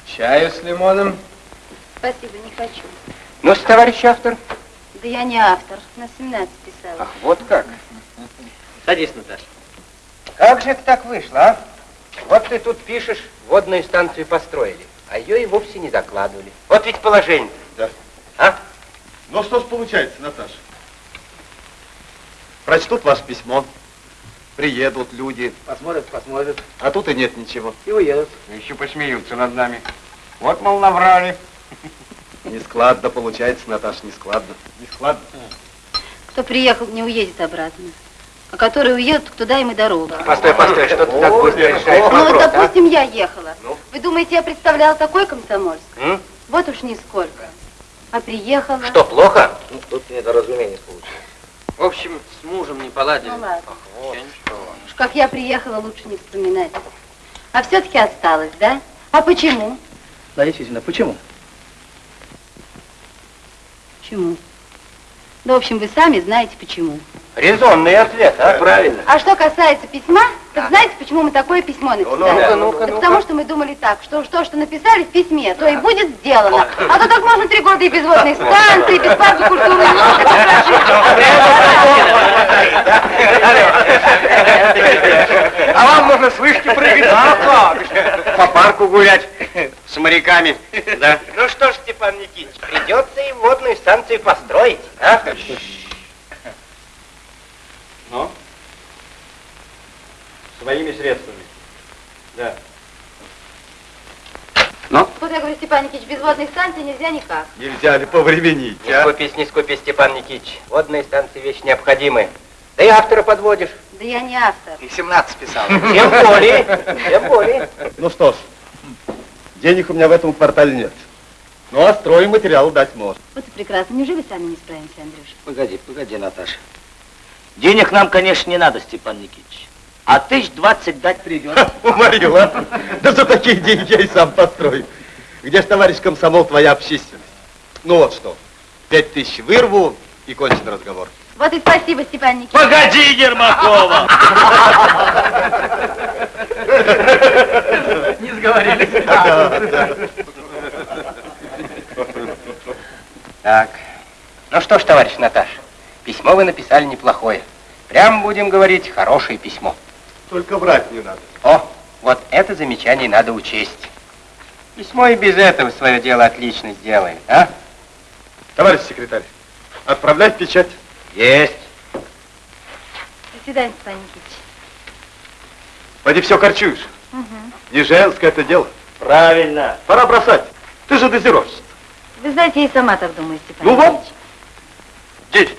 Speaker 13: Чаю с лимоном.
Speaker 2: Спасибо, не хочу.
Speaker 13: Ну, товарищ автор.
Speaker 2: Да я не автор, на 17 писала.
Speaker 13: Ах, вот как.
Speaker 9: Садись, Наташа.
Speaker 13: Как же это так вышло, а? Вот ты тут пишешь, водную станцию построили, а ее и вовсе не закладывали. Вот ведь положение.
Speaker 6: Да.
Speaker 13: А?
Speaker 6: Ну, что ж получается, Наташа? Прочтут ваше письмо. приедут люди,
Speaker 9: Посмотрят, посмотрят
Speaker 6: а тут и нет ничего.
Speaker 9: и уедут.
Speaker 11: Еще посмеются над нами. Вот, мол, наврали. [laughs]
Speaker 6: Нескладно получается, Наташа, нескладно.
Speaker 11: Нескладно.
Speaker 7: Кто приехал, не уедет обратно. А который уедет, туда им и дорога.
Speaker 11: Постой, постой, что ты так быстро решаешь
Speaker 7: Ну, вот,
Speaker 11: вопрос, а?
Speaker 7: допустим, я ехала.
Speaker 11: Ну?
Speaker 7: Вы думаете, я представляла такой комсомольск?
Speaker 11: М?
Speaker 7: Вот уж нисколько. А приехала...
Speaker 11: Что, плохо?
Speaker 9: Ну, тут недоразумение случилось.
Speaker 11: В общем, с мужем не поладили.
Speaker 7: Ну ладно.
Speaker 11: Вот. Ничего.
Speaker 7: Уж как я приехала, лучше не вспоминать. А все-таки осталось, да? А почему?
Speaker 9: Да, действительно, почему?
Speaker 7: Почему? Да, в общем, вы сами знаете почему.
Speaker 11: Резонный ответ, а? Правильно.
Speaker 7: А что касается письма, так знаете, почему мы такое письмо написали?
Speaker 11: ну-ка, ну-ка,
Speaker 7: Так
Speaker 11: ну-ка.
Speaker 7: потому что мы думали так, что то, что написали в письме, то и будет сделано. А то так можно три года и без водной станции, и без парка культуры.
Speaker 11: А вам можно с вышки прыгать? А как. По парку гулять с моряками. Да.
Speaker 13: Ну что ж, Степан Никитич, придется и водную станцию построить, а?
Speaker 11: Ну? Своими средствами. Да.
Speaker 7: Вот я говорю, Степан Никитич, без водной станции нельзя никак.
Speaker 6: Нельзя ли повременить,
Speaker 13: Не
Speaker 6: а?
Speaker 13: скупись, не скупись, Степан Никитич. Водные станции вещь необходимая. Да и автора подводишь.
Speaker 7: Да я не автор.
Speaker 9: И 17 писал.
Speaker 13: Тем более, тем более.
Speaker 6: Ну что ж, денег у меня в этом квартале нет. Ну, а стройматериал дать можно.
Speaker 7: Вот и прекрасно. Неужели сами не справимся, Андрюша?
Speaker 9: Погоди, погоди, Наташа. Денег нам, конечно, не надо, Степан Никитич. А тысяч двадцать дать придется.
Speaker 6: Уморил, а? Да за такие деньги я и сам построю. Где ж, товарищ комсомол, твоя общественность? Ну вот что, пять тысяч вырву и кончен разговор.
Speaker 7: Вот и спасибо, Степан Никитич.
Speaker 9: Погоди, Ермакова!
Speaker 15: Не сговорились.
Speaker 13: Так, ну что ж, товарищ Наташ, письмо вы написали неплохое. Прямо будем говорить, хорошее письмо.
Speaker 6: Только врать не надо.
Speaker 13: О, вот это замечание надо учесть. Письмо и без этого свое дело отлично сделает, а?
Speaker 6: Товарищ секретарь, отправлять печать.
Speaker 13: Есть.
Speaker 7: До свидания, Степан Никитич.
Speaker 6: Поди все корчуешь. Не женское это дело.
Speaker 9: Правильно.
Speaker 6: Пора бросать. Ты же дозировщица.
Speaker 7: Вы знаете, я и сама так думаю, Степан
Speaker 6: Ну вот.
Speaker 7: Никитич.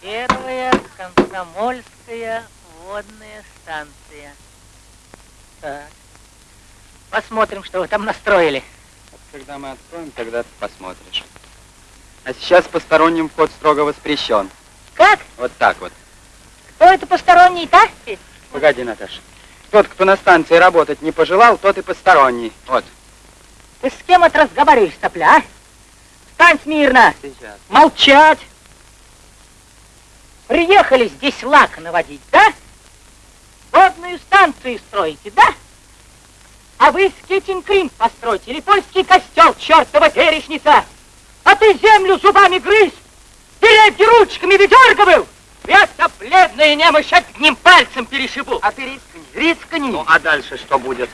Speaker 15: Первая комсомольская водная станция. Так. Посмотрим, что вы там настроили.
Speaker 8: Когда мы откроем, тогда ты посмотришь. А сейчас посторонним вход строго воспрещен.
Speaker 15: Как?
Speaker 8: Вот так вот.
Speaker 15: Кто это посторонний-то?
Speaker 8: Погоди, Наташа. Тот, кто на станции работать не пожелал, тот и посторонний. Вот.
Speaker 15: Ты с кем это разговариваешь, сопля, а? Встань смирно!
Speaker 8: Сейчас.
Speaker 15: Молчать! Приехали здесь лак наводить, да? Водную станцию строите, да? А вы скетинг-крим построите или польский костел, чертова перечница! А ты землю зубами грызь! Деревья ручками выдергивал! Я-то бледная немощь одним пальцем перешибу! А ты рискни, рискни!
Speaker 9: Ну, а дальше что будет?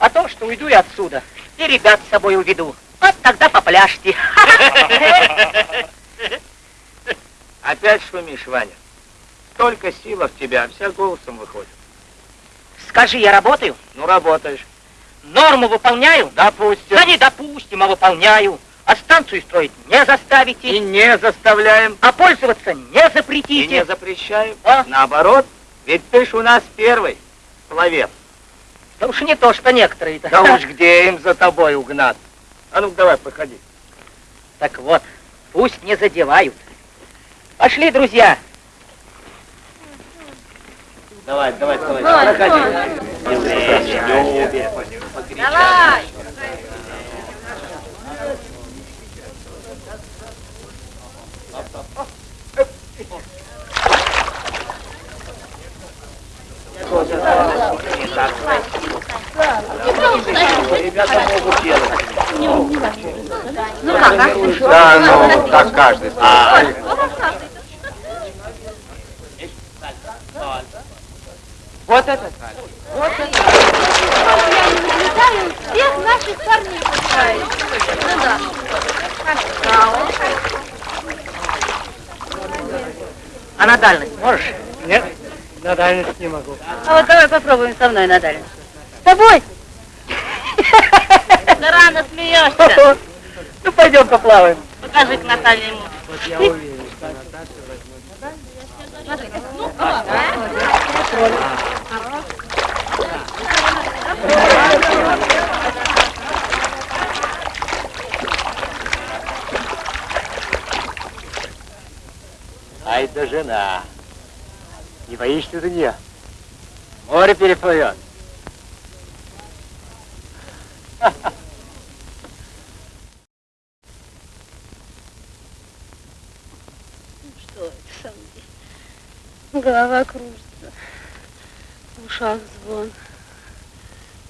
Speaker 15: А то, что уйду я отсюда, и ребят с собой уведу. Вот тогда попляшьте. [laughs]
Speaker 9: Опять шумишь, Ваня. Столько сила в тебя, а вся голосом выходит.
Speaker 15: Скажи, я работаю?
Speaker 9: Ну, работаешь.
Speaker 15: Норму выполняю?
Speaker 9: Допустим.
Speaker 15: Да не допустим, а выполняю. А станцию строить не заставите.
Speaker 9: И не заставляем,
Speaker 15: А пользоваться не
Speaker 9: и
Speaker 15: запретите.
Speaker 9: не запрещаем.
Speaker 15: А?
Speaker 9: Наоборот, ведь ты ж у нас первый пловец.
Speaker 15: Да уж не то, что некоторые-то.
Speaker 9: Да уж [laughs] где им за тобой угнаться? А ну давай, проходи.
Speaker 15: Так вот, пусть не задевают. Пошли, друзья.
Speaker 9: Давай, давай, давай.
Speaker 7: Давай,
Speaker 9: Проходи.
Speaker 7: Давай.
Speaker 9: Ребята могут делать.
Speaker 7: Ну как, а?
Speaker 6: Да, ну, так каждый.
Speaker 9: А.
Speaker 15: Вот это.
Speaker 14: Всех наших парней пускает. Ну да.
Speaker 15: А на дальность можешь?
Speaker 3: Нет, на дальность не могу.
Speaker 7: А вот давай попробуем со мной, Наталья.
Speaker 14: С тобой? [laughs]
Speaker 7: Да рано смеешься. [laughs]
Speaker 15: Ну, пойдем поплаваем.
Speaker 7: Покажи к Наталье ему.
Speaker 3: Вот я уверен, что Наташа возьмет.
Speaker 9: Ай да жена. Не боишься за нее? Море переплывет.
Speaker 2: Что это со мной? Голова кружится. В ушах звон.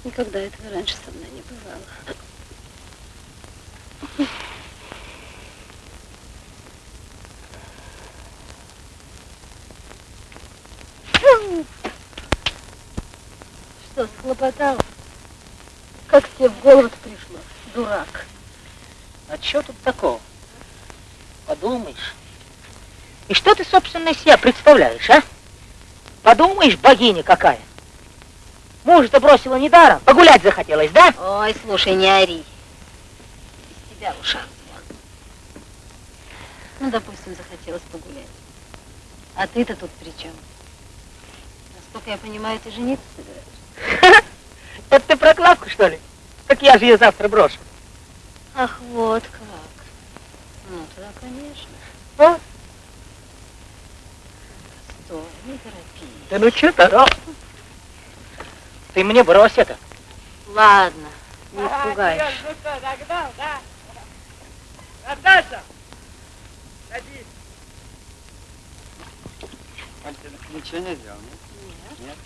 Speaker 2: Никогда этого раньше со мной не бывало. Фу! Что, схлопотал? Как тебе в голову пришло, дурак?
Speaker 15: А что тут такого? Подумаешь. И что ты, собственно, из себя представляешь, а? Подумаешь, богиня какая. Мужа-то бросила недаром. Погулять захотелось, да?
Speaker 7: Ой, слушай, не ори. Из тебя звон. Ну, допустим, захотелось погулять. А ты-то тут при чем? Насколько я понимаю, ты жениться собираешься? [laughs]
Speaker 15: Это ты про Клавку, что ли? Так я же ее завтра брошу.
Speaker 7: Ах, вот как. Ну, тогда, конечно.
Speaker 15: Вот.
Speaker 7: Стой, не торопись.
Speaker 15: Да ну что то Ты мне брось это.
Speaker 7: Ладно, не испугаешь.
Speaker 3: Наташа! Садись.
Speaker 8: Тебе ничего не сделал, нет? Нет.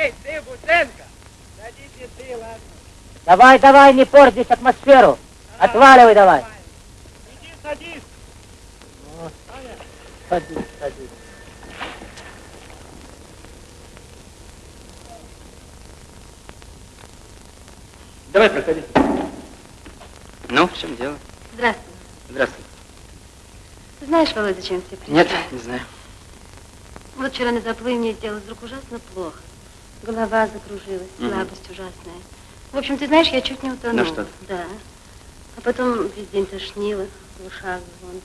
Speaker 3: Эй, ты, Бутенко! Садись и ты, ладно.
Speaker 15: Давай, давай, не порть здесь атмосферу. Отваливай давай.
Speaker 3: Иди, садись.
Speaker 15: Садись, садись.
Speaker 8: Давай, проходи. Ну, в чем дело?
Speaker 7: Здравствуй.
Speaker 8: Здравствуй.
Speaker 7: Ты знаешь, Володя, зачем тебе пришла?
Speaker 8: Нет, не знаю.
Speaker 7: Вот вчера на заплыве мне сделалось вдруг ужасно плохо. Голова закружилась,
Speaker 8: Мгм.
Speaker 7: слабость ужасная. В общем, ты знаешь, я чуть не утонула.
Speaker 8: Ну что?
Speaker 7: Да. А потом весь день тошнило, в ушах звон.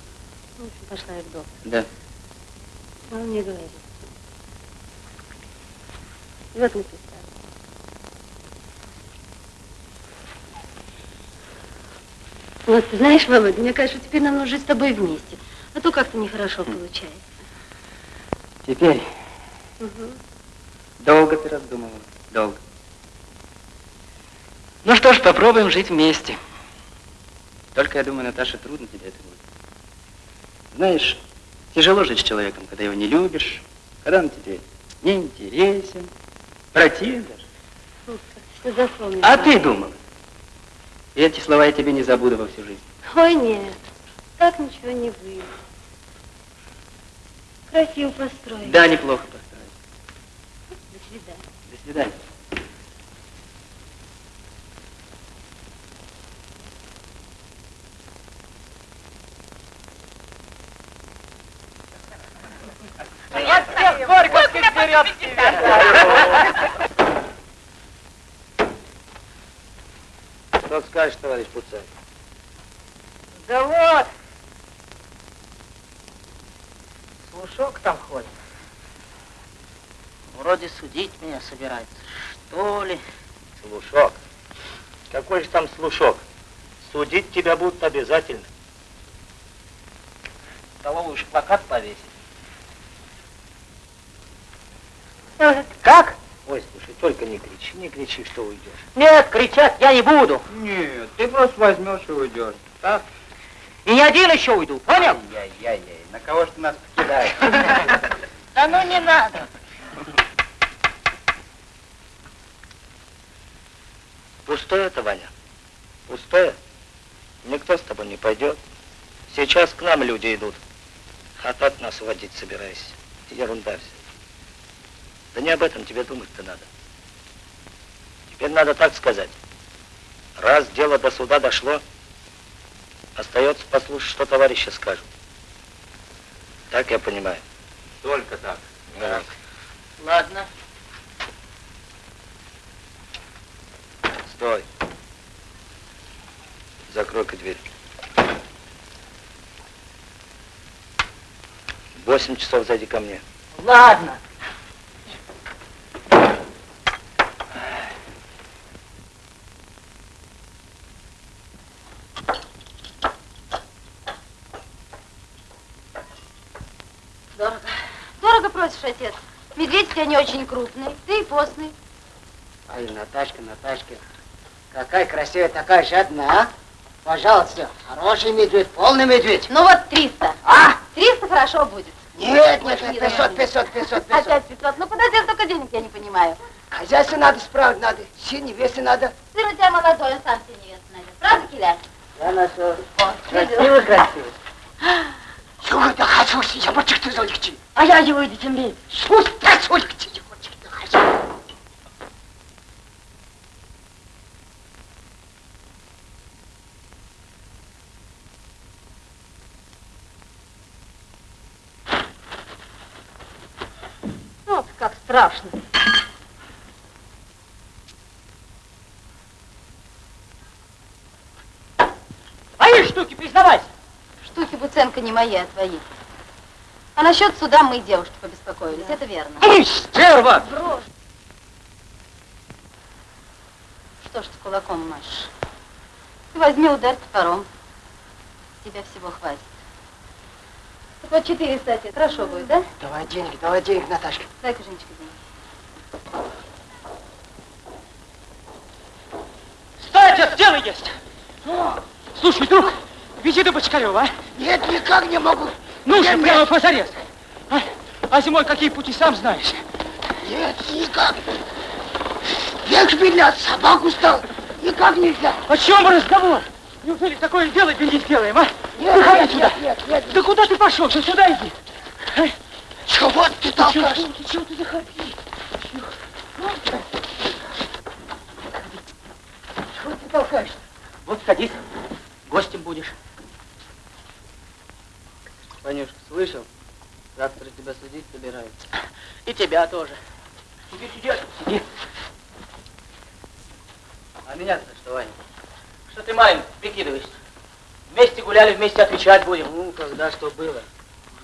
Speaker 7: В общем, пошла я к доктору.
Speaker 8: Да.
Speaker 7: А он мне говорит. И вот мы пристали. Вот, ты знаешь, Володя, мне кажется, теперь нам нужно жить с тобой вместе. А то как-то нехорошо получается.
Speaker 8: Теперь
Speaker 7: Мгм.
Speaker 8: Долго ты раздумывала. Долго. Ну что ж, попробуем жить вместе. Только, я думаю, Наташа, трудно тебе это будет. Знаешь, тяжело жить с человеком, когда его не любишь, когда он тебе не интересен, противен даже.
Speaker 7: Как ты запомнил.
Speaker 8: А ты думала? И эти слова я тебе не забуду во всю жизнь.
Speaker 7: Ой, нет, так ничего не выйдет. Красиво построили.
Speaker 8: Да, неплохо
Speaker 7: свидания.
Speaker 3: От всех горьковских берет
Speaker 9: Что скажешь, товарищ Пуцай?
Speaker 15: Да вот. Слушок там ходит. Вроде судить меня собирается, что ли?
Speaker 9: Слушок. Какой же там слушок? Судить тебя будут обязательно. столовую уж плакат повесить.
Speaker 15: Как?
Speaker 9: Ой, слушай, только не кричи, не кричи, что уйдешь.
Speaker 15: Нет, кричать я не буду.
Speaker 9: Нет, ты просто возьмешь и уйдешь. Так?
Speaker 15: И не один еще уйду, понял?
Speaker 9: Яй-яй-яй, на кого ж ты нас покидаешь? [laughs]
Speaker 15: Да ну не надо.
Speaker 9: Пустое это, Ваня? Пустое? Никто с тобой не пойдет. Сейчас к нам люди идут. А так нас водить собираешься. Ерунда все. Да не об этом тебе думать-то надо. Теперь надо так сказать. Раз дело до суда дошло, остается послушать, что товарищи скажут. Так я понимаю.
Speaker 6: Только так.
Speaker 9: Так.
Speaker 15: Ладно.
Speaker 9: Стой. Закрой-ка дверь. Восемь часов зайди ко мне.
Speaker 15: Ладно.
Speaker 7: Дорого. Дорого просишь, отец. Медведь у тебя не очень крупный, ты и постный.
Speaker 18: Ай, Наташка, Наташка, какая красивая, такая жадная, а? Пожалуйста, хороший медведь, полный медведь.
Speaker 7: Ну вот 300.
Speaker 18: А?
Speaker 7: 300 хорошо будет.
Speaker 18: Нет, нет, нет,
Speaker 7: не
Speaker 18: 500,
Speaker 7: давай.
Speaker 18: 500, 500, 500.
Speaker 7: Опять 500. Ну куда тебе столько денег, я не понимаю.
Speaker 18: Хозяйство надо справить, надо, все невесты надо.
Speaker 7: Сын у тебя молодой, он сам себе невесту найдет. Правда, Киля?
Speaker 18: Я нашел.
Speaker 7: О,
Speaker 18: Красиво, красиво. Чего ты хочу, я бы ты золикти.
Speaker 15: А я его иди темнее.
Speaker 18: Пусть так золикти, я бы ты хочу.
Speaker 2: Вот как страшно.
Speaker 15: Твои штуки, признавайся.
Speaker 7: Штуки Буценко не мои, а твои. А насчет суда мы, девушки, побеспокоились. Это верно.
Speaker 15: Эй, стерва!
Speaker 7: Брошь. Что ж ты кулаком машешь? Ты возьми удар топором. Тебя всего хватит. Так вот 400, отец, хорошо будет, да?
Speaker 18: Давай денег, давай денег, Наташка.
Speaker 7: Дай-ка, Женечка, денег.
Speaker 15: Стой, отец, дело есть. Слушай, друг, вези до Бочкарева, а?
Speaker 18: Нет, никак не могу.
Speaker 15: Нужно
Speaker 18: Нет,
Speaker 15: прямо
Speaker 18: нет.
Speaker 15: позарез. А? а зимой какие пути, сам знаешь.
Speaker 18: Нет, никак. Век шпилят, собаку стал. Никак нельзя.
Speaker 15: О чем разговор? Неужели такое дело не сделаем, а?
Speaker 18: Нет,
Speaker 15: Выходи
Speaker 18: нет,
Speaker 15: сюда.
Speaker 18: нет, нет, нет.
Speaker 15: Да куда ты пошел? Ты сюда иди. А?
Speaker 18: Чего ты толкаешь?
Speaker 15: Чего ты, чего ты заходи?
Speaker 18: Чего ты толкаешь?
Speaker 15: Вот садись, гостем будешь.
Speaker 8: Ванюшка, слышал? Завтра тебя судить собираются.
Speaker 15: И тебя тоже. Сиди, сиди, сиди.
Speaker 8: А меня-то что, Ваня?
Speaker 15: Что ты маленький, прикидываешься? Вместе гуляли, вместе отвечать будем.
Speaker 8: Ну, когда что было?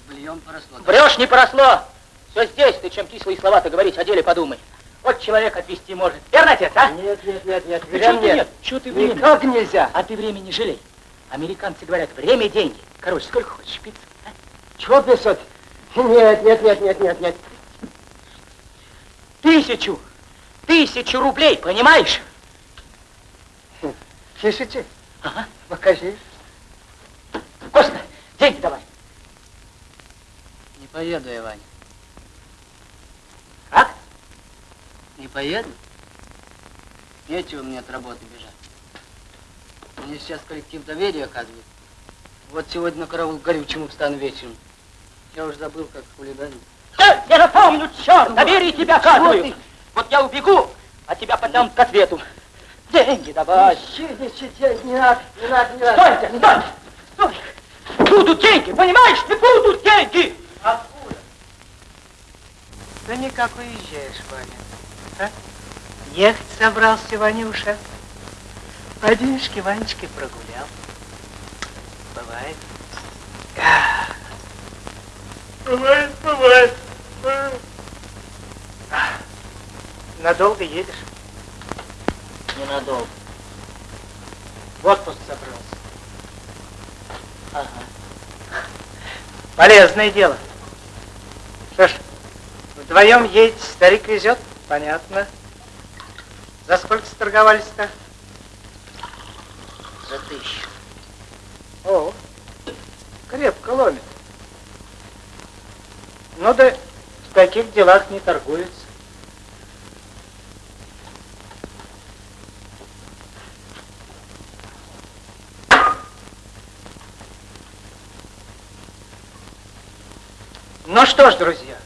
Speaker 8: Бульон поросло.
Speaker 15: Врешь, не поросло. Все здесь, ты чем кислые слова-то говорить, о деле подумай. Вот человек отвести может. Верно, отец, а?
Speaker 8: Нет, нет, нет, нет,
Speaker 15: Да чего ты
Speaker 8: нет.
Speaker 15: нет? Чего ты время?
Speaker 8: Никак нельзя.
Speaker 15: А ты время не жалей. Американцы говорят, время – деньги. Короче, сколько хочешь, пиццу? а?
Speaker 18: Чего 500? Нет, нет, нет, нет, нет, нет.
Speaker 15: Тысячу. Тысячу рублей, понимаешь?
Speaker 18: Тысячи?
Speaker 15: Ага.
Speaker 18: Покажи.
Speaker 15: Коста, деньги давай.
Speaker 8: Не поеду я, Ваня.
Speaker 15: Как?
Speaker 8: Не поеду? Нечего мне от работы бежать. Мне сейчас коллектив доверия оказывает. Вот сегодня на караул горючему встану вечером. Я уже забыл, как хулиганить.
Speaker 15: Да, я напомню, черт, доверие тебя оказываю. Вот я убегу, а тебя потом к ответу. Деньги давай.
Speaker 18: Я не надо, не надо, не надо.
Speaker 15: Стойте, стой, стой. Будут деньги, понимаешь? Ты будут деньги.
Speaker 8: Откуда? Да никак уезжаешь, Ваня. А? Ехать собрался, Ванюша. По денежке Ванечке прогулял. Бывает. Бывает, бывает. Надолго едешь?
Speaker 15: Ненадолго.
Speaker 8: В отпуск собрался.
Speaker 15: Ага.
Speaker 3: Полезное дело. Вдвоем едете, старик везет? Понятно. За сколько сторговались-то?
Speaker 18: За тысячу.
Speaker 3: О, крепко ломит. Ну да в таких делах не торгуется. Ну что ж, друзья,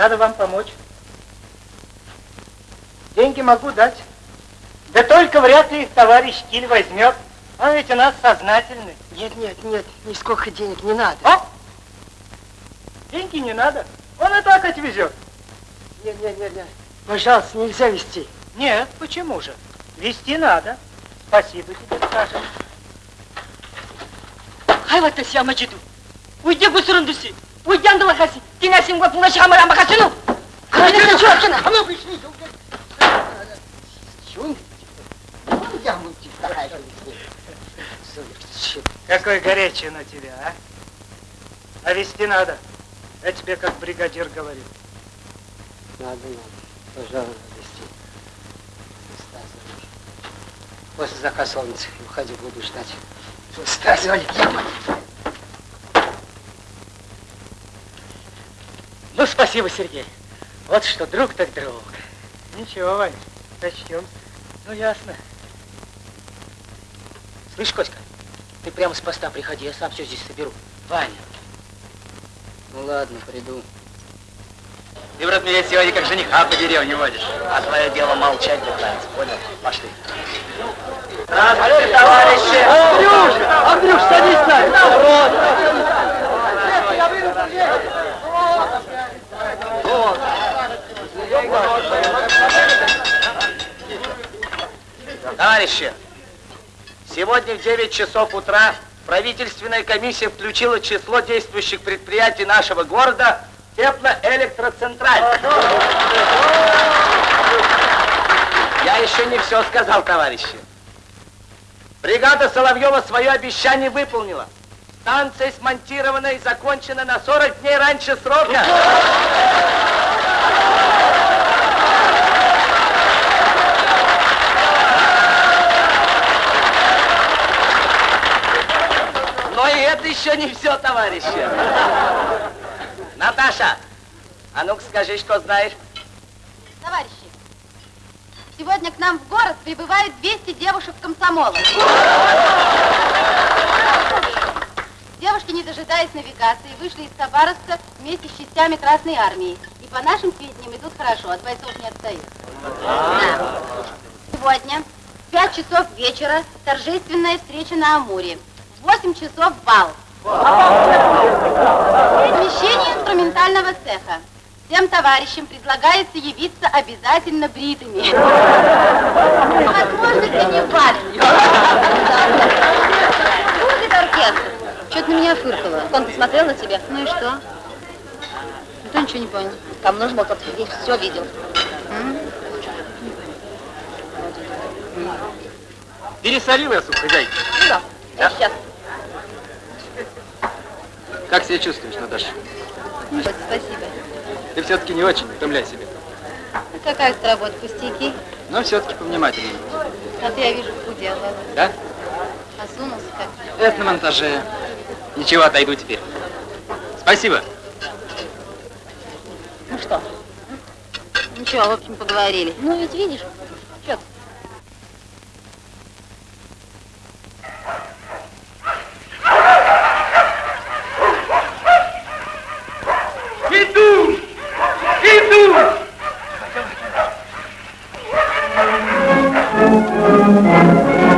Speaker 3: надо вам помочь. Деньги могу дать. Да только вряд ли их товарищ Киль возьмет. Он ведь у нас сознательный.
Speaker 18: Нет, нет, нет, нисколько денег не надо.
Speaker 3: А? Деньги не надо. Он и так отвезет.
Speaker 18: Нет, нет, нет, нет. Пожалуйста, нельзя вести.
Speaker 3: Нет, почему же? Вести надо. Спасибо тебе скажем.
Speaker 15: Хайвата сяма читу. Уйди гусурандуси. Уйди андалахаси. Тина симгва пуна шамара махасину. Конечно, чёркина.
Speaker 18: А ну, пришли. Чун? Я могу
Speaker 3: Какой горячий на тебя, а? А вести надо. Я тебе как бригадир говорил.
Speaker 18: Надо, надо. Пожалуйста, вести. После заказа солнца уходи, буду ждать. Стась, Валя,
Speaker 15: Ну, спасибо, Сергей. Вот что, друг так друг.
Speaker 3: Ничего, Вань, сочтем.
Speaker 15: Ну, ясно. Слышь, Коська, ты прямо с поста приходи, я сам все здесь соберу. Ваня.
Speaker 18: Ну ладно, приду.
Speaker 8: Ты, брат, меня сегодня как жениха по деревне водишь. А твое дело молчать да кланяться, понял? Пошли.
Speaker 3: Здравствуйте, товарищи!
Speaker 18: Андрюш! Андрюш, садись на!
Speaker 9: Товарищи, сегодня в 9 часов утра правительственная комиссия включила число действующих предприятий нашего города теплоэлектроцентраль. Я еще не все сказал, товарищи. Бригада Соловьева свое обещание выполнила. Станция смонтирована и закончена на 40 дней раньше срока. Но и это еще не все, товарищи. Наташа, а ну-ка скажи, что знаешь.
Speaker 7: Товарищи, сегодня к нам в город прибывают 200 девушек комсомола. Девушки, не дожидаясь навигации, вышли из Хабаровска вместе с частями Красной Армии. И по нашим сведениям идут хорошо, от бойцов не отстают. Да. Сегодня в 5 часов вечера торжественная встреча на Амуре. В 8 часов бал. Помещение инструментального цеха. Всем товарищам предлагается явиться обязательно бритыми. Возможности не валенках. Будет оркестр. Что ты на меня фыркала? Он посмотрел на тебя. Ну и что? Никто ничего не понял. Там нужно было, чтобы Сергей все видел.
Speaker 8: Пересолил я, суп, хозяйка.
Speaker 7: Да,
Speaker 8: Да.
Speaker 7: сейчас.
Speaker 8: Как себя чувствуешь, Наташа?
Speaker 7: Ну, вот, спасибо.
Speaker 8: Ты все-таки не очень утомляй себя.
Speaker 7: Ну, какая тут работа, пустяки?
Speaker 8: Но все-таки повнимательнее.
Speaker 7: А ты, я вижу, похудел, да?
Speaker 8: Да?
Speaker 7: Осунулся как.
Speaker 8: Это на монтаже. Ничего, отойду теперь. Спасибо.
Speaker 7: Ну что? Ничего, в общем, поговорили. Ну, ведь видишь, что
Speaker 19: Иду!
Speaker 9: Ну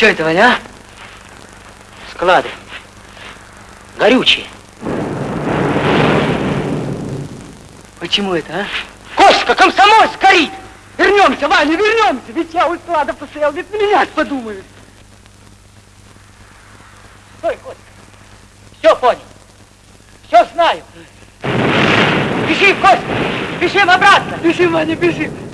Speaker 9: Что
Speaker 15: это, Ваня? А? Склады. Горючие. Почему это, а? Кошка, комсомольск горит! Вернемся, Ваня, вернемся! Ведь я у склада посел, ведь на меня подумают. Стой, Костя. Все понял. Все знаю. Бежим, Костя! Бежим обратно! Бежим, Ваня, бежим!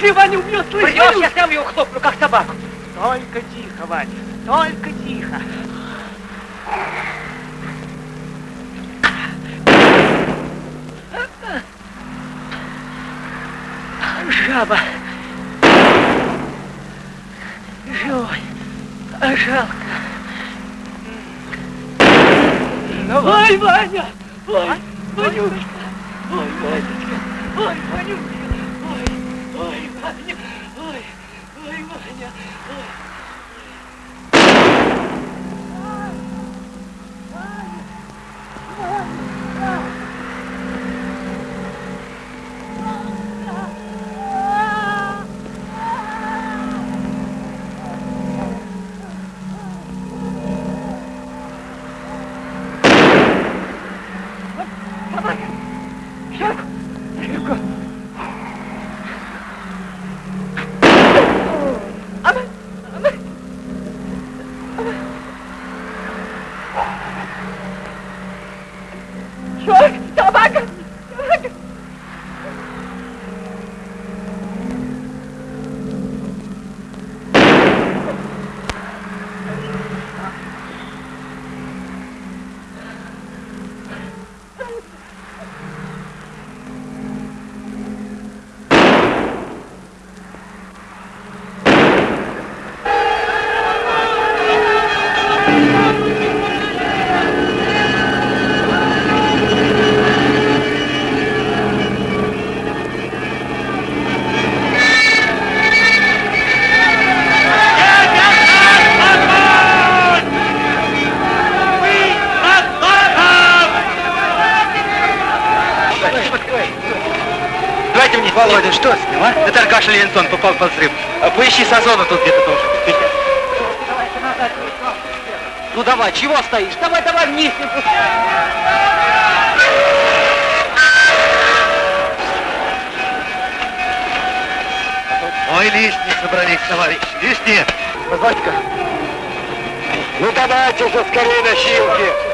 Speaker 15: Если Ваня умрет, слышишь? Придешь, я сам его хлопну, как собаку. Только тихо, Ваня, только тихо. Жаба. Ой, ой, Ваня, ой.
Speaker 8: Аркаша Ленсон попал под взрыв. А поищи Сазона тут где-то тоже. Ну давай, чего стоишь? Давай, давай вниз. не.
Speaker 19: Ой, лишние собрались, товарищ, лишние.
Speaker 6: Позвольте-ка. Ну давайте же скорее носилки.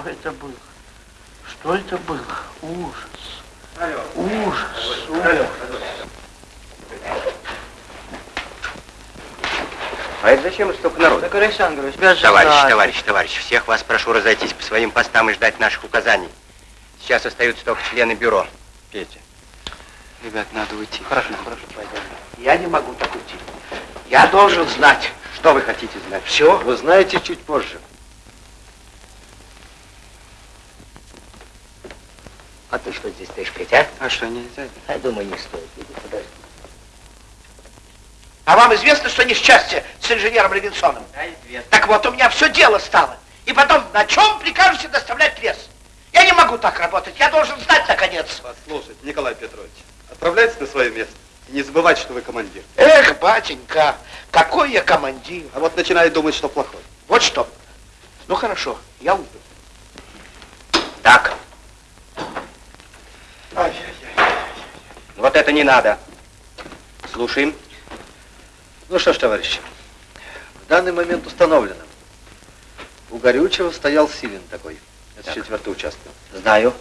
Speaker 19: Что это было? Что это было? Ужас. Ужас. Ужас.
Speaker 13: А это зачем столько народу?
Speaker 3: Так, Александрович,
Speaker 13: Товарищ, товарищ, товарищ, всех вас прошу разойтись по своим постам и ждать наших указаний. Сейчас остаются только члены бюро. Петя.
Speaker 8: Ребят, надо уйти.
Speaker 19: Хорошо, хорошо, пойдем. Я не могу так уйти. Я должен знать.
Speaker 13: Что вы хотите знать?
Speaker 19: Все?
Speaker 6: Вы знаете чуть позже.
Speaker 18: А ты что здесь стоишь, Петя?
Speaker 8: А что, нельзя?
Speaker 18: Я думаю, не стоит. Подожди.
Speaker 19: А вам известно, что несчастье с инженером Левинсоном?
Speaker 8: Да, известно.
Speaker 19: Так вот, у меня все дело стало. И потом, на чем прикажете доставлять лес? Я не могу так работать. Я должен знать, наконец.
Speaker 6: Послушайте, Николай Петрович, отправляйтесь на свое место. И не забывайте, что вы командир.
Speaker 19: Эх, батенька, какой я командир.
Speaker 6: А вот начинает думать, что плохой.
Speaker 19: Вот что. Ну хорошо, я уйду.
Speaker 13: Так. Вот это не надо. Слушаем.
Speaker 6: Ну что ж, товарищи, в данный момент установлено. У Горючего стоял Силин такой. Это
Speaker 13: Так.
Speaker 6: четвертый участок.
Speaker 13: Знаю.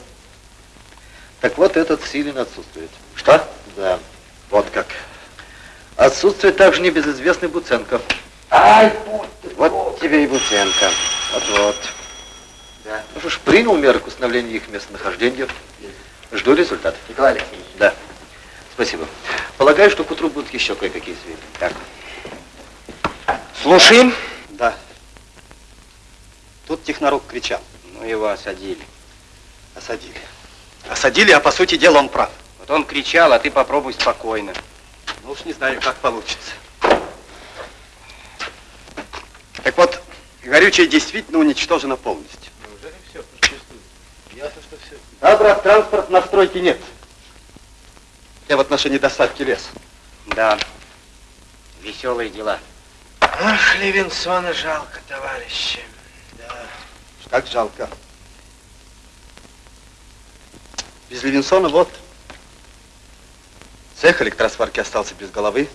Speaker 6: Так вот, этот Силин отсутствует.
Speaker 13: Что?
Speaker 6: Да, вот как. Отсутствует также небезызвестный Буценко.
Speaker 19: Ай, будь
Speaker 6: Вот тебе и Буценко. Вот-вот.
Speaker 19: Да.
Speaker 6: Ну что ж, принял меры к установлению их местонахождения. Жду результатов.
Speaker 19: Николай Алексеевич.
Speaker 6: Да. Спасибо. Полагаю, что к утру будут еще кое-какие сведения.
Speaker 13: Так. Слушаем.
Speaker 6: Да. Тут технорук кричал.
Speaker 13: Ну, его осадили.
Speaker 6: Осадили. Осадили, а по сути дела он прав.
Speaker 13: Вот он кричал, а ты попробуй спокойно.
Speaker 6: Ну уж не знаю, как получится. Так вот, горючее действительно уничтожено полностью.
Speaker 19: Неужели все? Ясно, что все.
Speaker 6: Да, брат, транспорт на стройке нет. Я в отношении доставки леса.
Speaker 13: Да. Веселые дела.
Speaker 19: Ах, Левинсона жалко, товарищи. Да.
Speaker 6: Как жалко. Без Левинсона вот. Цех электросварки остался без головы.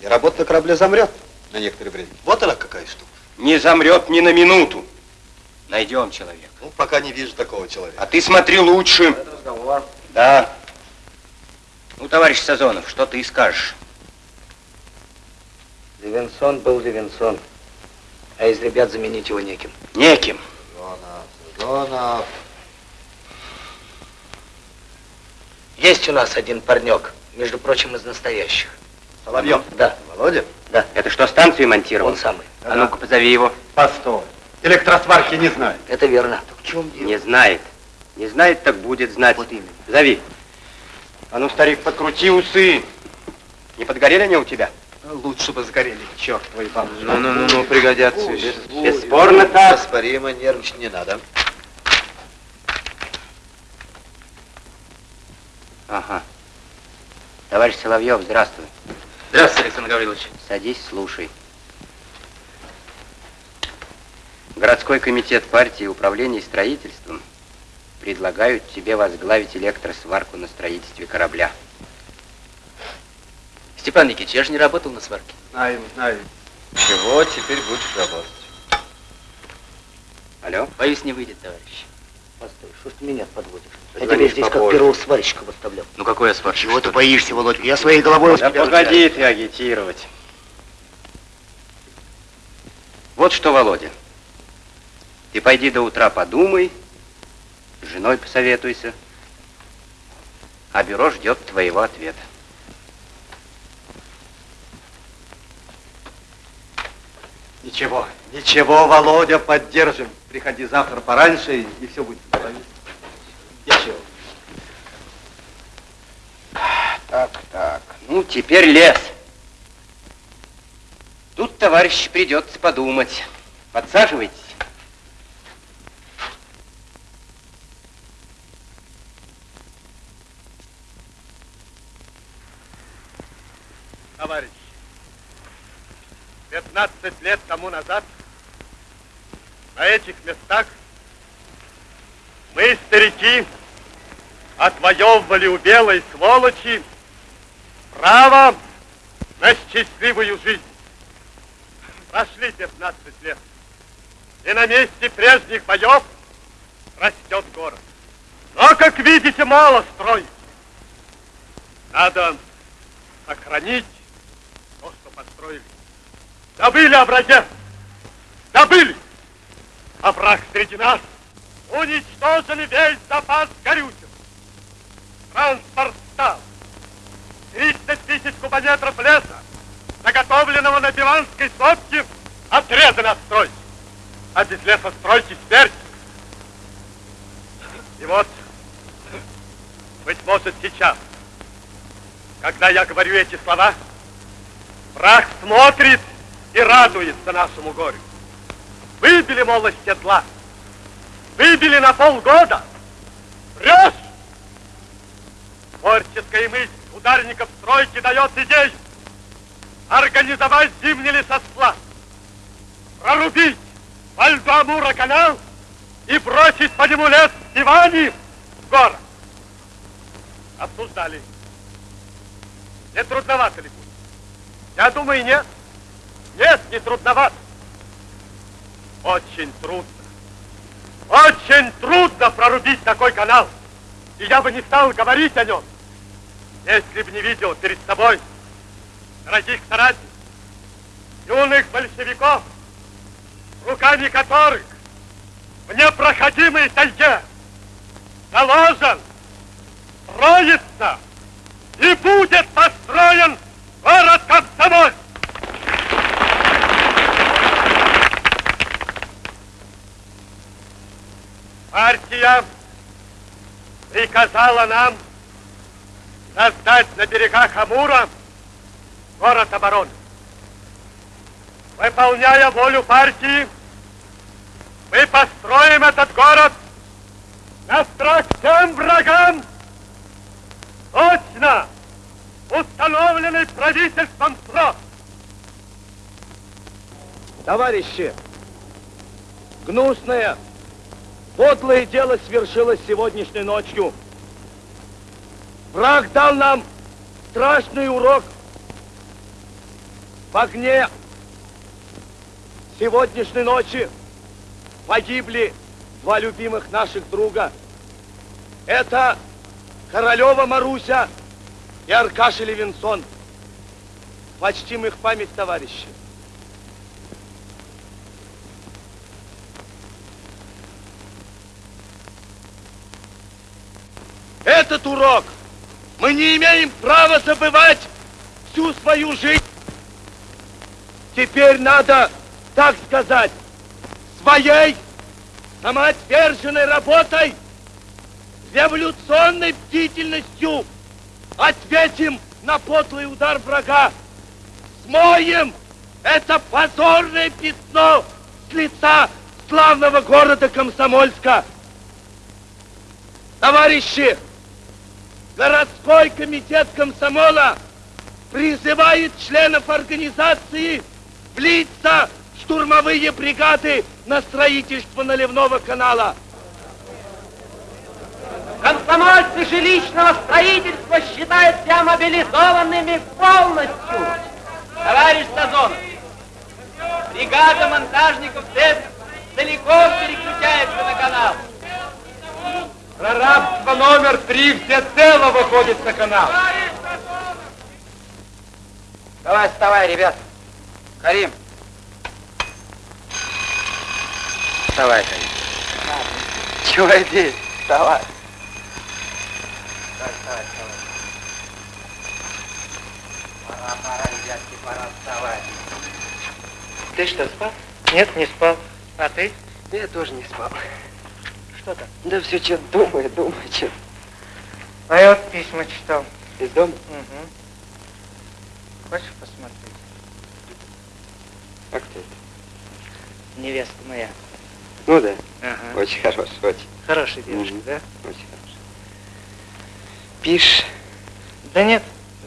Speaker 6: И работа на корабле замрет на некоторое время. Вот она какая штука.
Speaker 13: Не замрет ни на минуту. Найдем человека.
Speaker 6: Ну, пока не вижу такого человека.
Speaker 13: А ты смотри лучше.
Speaker 19: Это разговор.
Speaker 13: Да. Ну, товарищ Сазонов, что ты скажешь?
Speaker 18: Левинсон был Левинсон. А из ребят заменить его неким.
Speaker 13: Неким.
Speaker 6: Зонов, Зонов.
Speaker 18: Есть у нас один парнек, между прочим, из настоящих.
Speaker 6: Соловьев.
Speaker 18: Да,
Speaker 6: Володя?
Speaker 18: да,
Speaker 13: Это что, станцию монтировал?
Speaker 18: он самый.
Speaker 13: А ну-ка, позови его.
Speaker 6: Постой. Электросварки не знаю.
Speaker 18: Это верно. в чем дело?
Speaker 13: Не знает. Не знает, так будет знать.
Speaker 18: Вот именно.
Speaker 13: Зови. А ну, старик, подкрути усы. Не подгорели они у тебя?
Speaker 6: Лучше бы сгорели, черт твой бабушка.
Speaker 8: Ну-ну-ну, пригодятся еще.
Speaker 13: Бесспорно так.
Speaker 6: Оспоримо, нервничать не надо.
Speaker 13: Ага. Товарищ Соловьев, здравствуй.
Speaker 8: Здравствуйте, Александр Гаврилович.
Speaker 13: Садись, слушай. Городской комитет партии управления строительством предлагают тебе возглавить электросварку на строительстве корабля.
Speaker 8: Степан Никитич, я же не работал на сварке.
Speaker 20: Знаем, знаем. Чего теперь будешь работать?
Speaker 21: Алло? Боюсь, не выйдет, товарищ.
Speaker 9: Постой, что ж ты меня подводишь? Я тебя здесь как первого сварщика выставлял.
Speaker 21: Ну какой я сварщик?
Speaker 9: Чего ты боишься, Володька? Я своей головой
Speaker 13: Да погоди ты агитировать. Вот что, Володя. Ты пойди до утра подумай, с женой посоветуйся, а бюро ждет твоего ответа.
Speaker 20: Ничего, ничего, Володя, поддержим. Приходи завтра пораньше, и, все будет. Ничего.
Speaker 13: Так, так, ну теперь лес. Тут, товарищ, придется подумать. Подсаживайтесь.
Speaker 20: Товарищи, 15 лет тому назад на этих местах мы, старики, отвоевывали у белой сволочи право на счастливую жизнь. Прошли 15 лет, и на месте прежних боев растет город. Но, как видите, мало строить. Надо сохранить то, что построили. Забыли о враге. Забыли. А враг среди нас. Уничтожили весь запас горючего. Транспорт стал. 30 тысяч кубометров леса, заготовленного на Диванской сопке, отрезаны от стройки. А без лесостройки смерть. И вот, быть может, сейчас, когда я говорю эти слова, враг смотрит и радуется нашему горю. Выбили, мол, из седла. Выбили на полгода. Врешь! Творческая мысль ударников стройки дает идею. Организовать зимний лесосплав. Прорубить по льду Амура канал и бросить по нему лес Ивани в город. Обсуждали. Не трудновато ли будет? Я думаю, нет. Нет, не трудновато. Очень трудно. Очень трудно прорубить такой канал. И я бы не стал говорить о нем, если бы не видел перед собой дорогих соратников, юных большевиков, руками которых в непроходимой тайге заложен, строится и будет построен город Комсомольск. Партия приказала нам создать на берегах Амура город обороны. Выполняя волю партии, мы построим этот город на страх всем врагам, точно установленный правительством срок.
Speaker 5: Товарищи, гнусное, подлое дело свершилось сегодняшней ночью. Враг дал нам страшный урок. В огне сегодняшней ночи погибли два любимых наших друга. Это Королева Маруся и Аркаша Левинсон. Почтим их память, товарищи. Этот урок мы не имеем права забывать всю свою жизнь. Теперь надо, так сказать, своей самоотверженной работой, революционной бдительностью ответим на подлый удар врага. Смоем это позорное пятно с лица славного города Комсомольска. Товарищи, городской комитет комсомола призывает членов организации влиться в штурмовые бригады на строительство наливного канала.
Speaker 15: Комсомольцы жилищного строительства считают себя мобилизованными полностью. Товарищ Сазонов, бригада монтажников ТЭС целиком переключается на канал.
Speaker 20: Прорабство номер три всецело выходит на канал.
Speaker 15: Давай, вставай, ребят. Карим.
Speaker 22: Вставай, Карим. Чего иди? Вставай.
Speaker 15: Вставай, вставай, вставай. Пора, пора, ребятки, пора вставать.
Speaker 3: Ты что, спал? Нет, не спал. А ты?
Speaker 22: Я тоже не спал.
Speaker 3: Что там?
Speaker 22: Да все что думаю, думаю, что.
Speaker 3: А я вот письма читал.
Speaker 22: Из дома?
Speaker 3: Угу. Хочешь посмотреть?
Speaker 22: А кто это?
Speaker 3: Невеста моя.
Speaker 22: Ну да.
Speaker 3: Ага.
Speaker 22: Очень хорош, очень.
Speaker 3: Хорошая девушка,
Speaker 22: Мгм.
Speaker 3: да?
Speaker 22: Очень хорош. Пишешь?
Speaker 3: Да нет,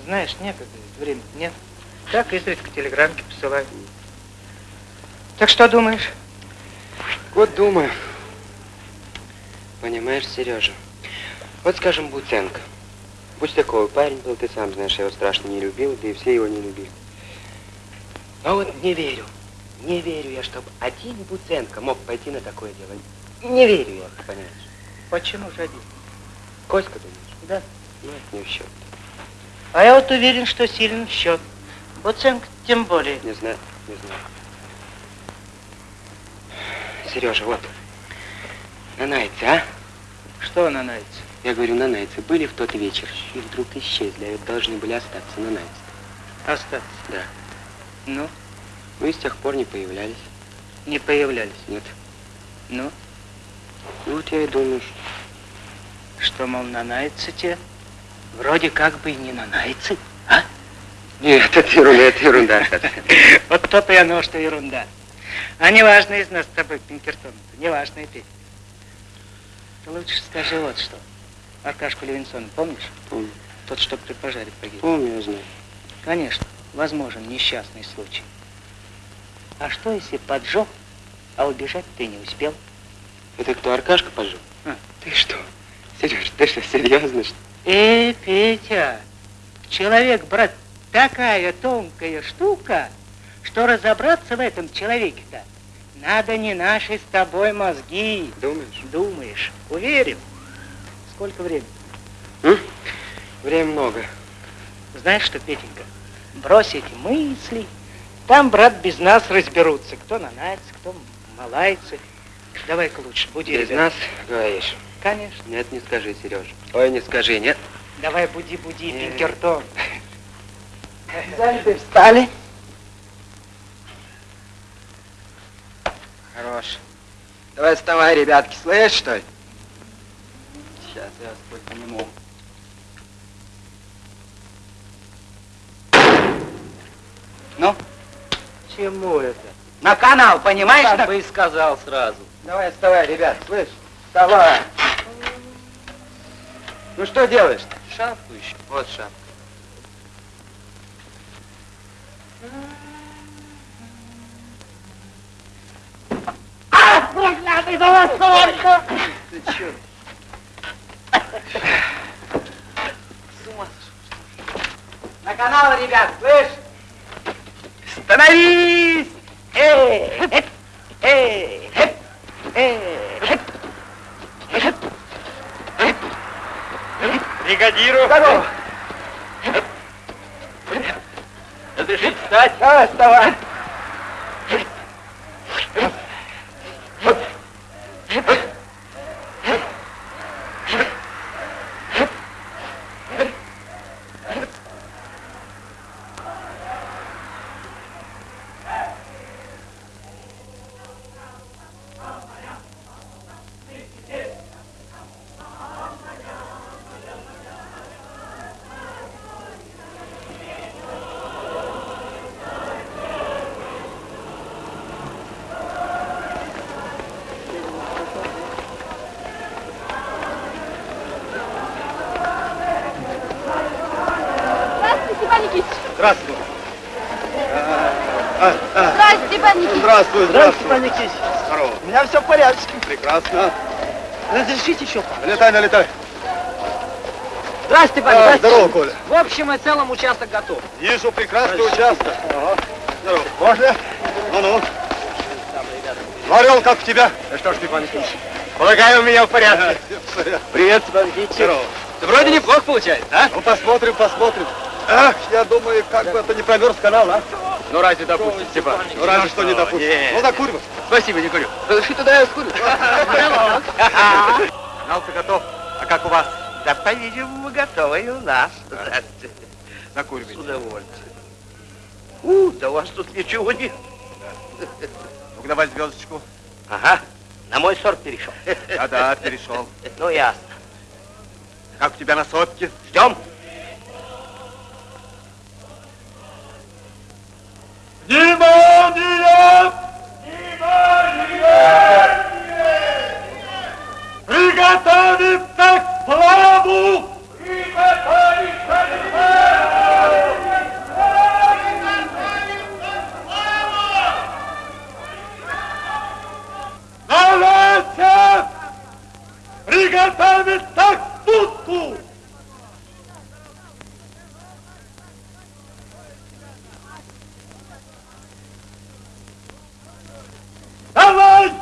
Speaker 3: знаешь, некогда, времени нет. Так, изредка телеграммки посылаю. Так что думаешь?
Speaker 22: Вот думаю. Понимаешь, Сережа, вот скажем, Буценко. Такой парень был, ты сам знаешь, я его страшно не любил, да и все его не любили. А вот не верю, не верю я, чтобы один Буценко мог пойти на такое дело. Не верю я, ты понимаешь.
Speaker 3: Почему же один?
Speaker 22: Коська, думаешь?
Speaker 3: Да.
Speaker 22: Ну, это не в счет.
Speaker 3: А я вот уверен, что силен в счет. Оценка тем более.
Speaker 22: Не знаю, не знаю. Сережа, вот, на Найце, а?
Speaker 3: Что на Найце?
Speaker 22: Я говорю, на Найце были в тот вечер и вдруг исчезли, а должны были остаться на Найце.
Speaker 3: Остаться.
Speaker 22: Да.
Speaker 3: Ну,
Speaker 22: Ну и с тех пор не появлялись.
Speaker 3: не появлялись.
Speaker 22: Нет.
Speaker 3: Ну,
Speaker 22: Ну вот я и думаю, что...
Speaker 3: что, мол, на Найце те? Вроде как бы и не на Найце, а?
Speaker 22: Нет, это ерунда, это ерунда. [laughs]
Speaker 3: Вот то-то и оно, что ерунда. А неважно из нас с тобой, Пинкертон, неважно и ты. Ты лучше скажи вот что. Аркашку Левинсона помнишь?
Speaker 22: Помню.
Speaker 3: Тот, что при пожаре погиб.
Speaker 22: Помню, я знаю.
Speaker 3: Конечно, возможен несчастный случай. А что, если поджег, а убежать ты не успел?
Speaker 22: Это кто, Аркашка поджег?
Speaker 3: А.
Speaker 22: Ты что? Сереж, ты что, серьезно, что
Speaker 3: Э, Петя, человек, брат, такая тонкая штука, что разобраться в этом человеке-то надо не наши с тобой мозги.
Speaker 22: Думаешь?
Speaker 3: Думаешь. Уверен. Сколько времени?
Speaker 22: М? Время много.
Speaker 3: Знаешь что, Петенька, брось эти мысли. Там, брат, без нас разберутся. Кто на Найце, кто малайцы. Давай-ка лучше, буди
Speaker 22: Без
Speaker 3: ребят.
Speaker 22: нас, говоришь?
Speaker 3: Конечно.
Speaker 22: Нет, не скажи, Сережа. Ой, не скажи, нет.
Speaker 3: Давай, буди-буди. Пинкертон. [laughs]
Speaker 22: Заняты встали. Хорош. Давай вставай, ребятки, слышишь, что ли? Сейчас я вас хоть пониму. Ну,
Speaker 3: Чему это?
Speaker 22: на канал, понимаешь?
Speaker 15: Так
Speaker 22: на-
Speaker 15: бы и сказал сразу.
Speaker 22: Давай, вставай, ребят, слышь? Вставай. Ну что делаешь?
Speaker 15: Шапку еще.
Speaker 22: Вот шапка. Ты чё? На канал, ребят, слышь? Становись! Эй, эп, эй, эп, эй, эп, эп, эп, эп.
Speaker 20: Бригадиру.
Speaker 22: Здорово.
Speaker 15: Разрешите встать?
Speaker 22: Давай, вставай.
Speaker 23: Никитич.
Speaker 6: Здорово.
Speaker 3: У меня все в порядке.
Speaker 6: Прекрасно.
Speaker 3: Разрешите еще?
Speaker 6: Налетай, налетай.
Speaker 15: Здрасте, Павел.
Speaker 6: А,
Speaker 15: здрасте.
Speaker 6: здорово, Коля.
Speaker 15: В общем и целом участок готов.
Speaker 6: Вижу прекрасный участок. Здорово. Можно? Ну-ну. Орел, как у тебя?
Speaker 8: Ну что ж, Степан Никитич, полагаю, у меня в порядке. Привет, Степан Никитич.
Speaker 6: Здорово.
Speaker 8: Вроде неплохо получается, а?
Speaker 6: Ну, посмотрим, посмотрим. Ах, я думаю, как бы это не промерз канал, а?
Speaker 8: Ну, разве допустим, Степан?
Speaker 6: Ну, разве что не допустим.
Speaker 8: Нет.
Speaker 6: Ну, закурим.
Speaker 8: Спасибо, не курю. Разреши туда я скурю.
Speaker 6: Канал-то готов. А как у вас?
Speaker 9: Да, по-видимому, готово и у нас. Здравствуйте.
Speaker 6: Закуривайте.
Speaker 9: С удовольствием. У, да у вас тут ничего нет.
Speaker 6: Ну-ка, давай звездочку.
Speaker 9: Ага, на мой сорт перешел.
Speaker 6: Да-да, перешел.
Speaker 9: Ну, ясно.
Speaker 6: Как у тебя на сотке?
Speaker 9: Ждем.
Speaker 20: Внимание! Приготовиться к сплаву! Приготовиться к сплаву! Навесе! Приготовиться к пуску! Давай!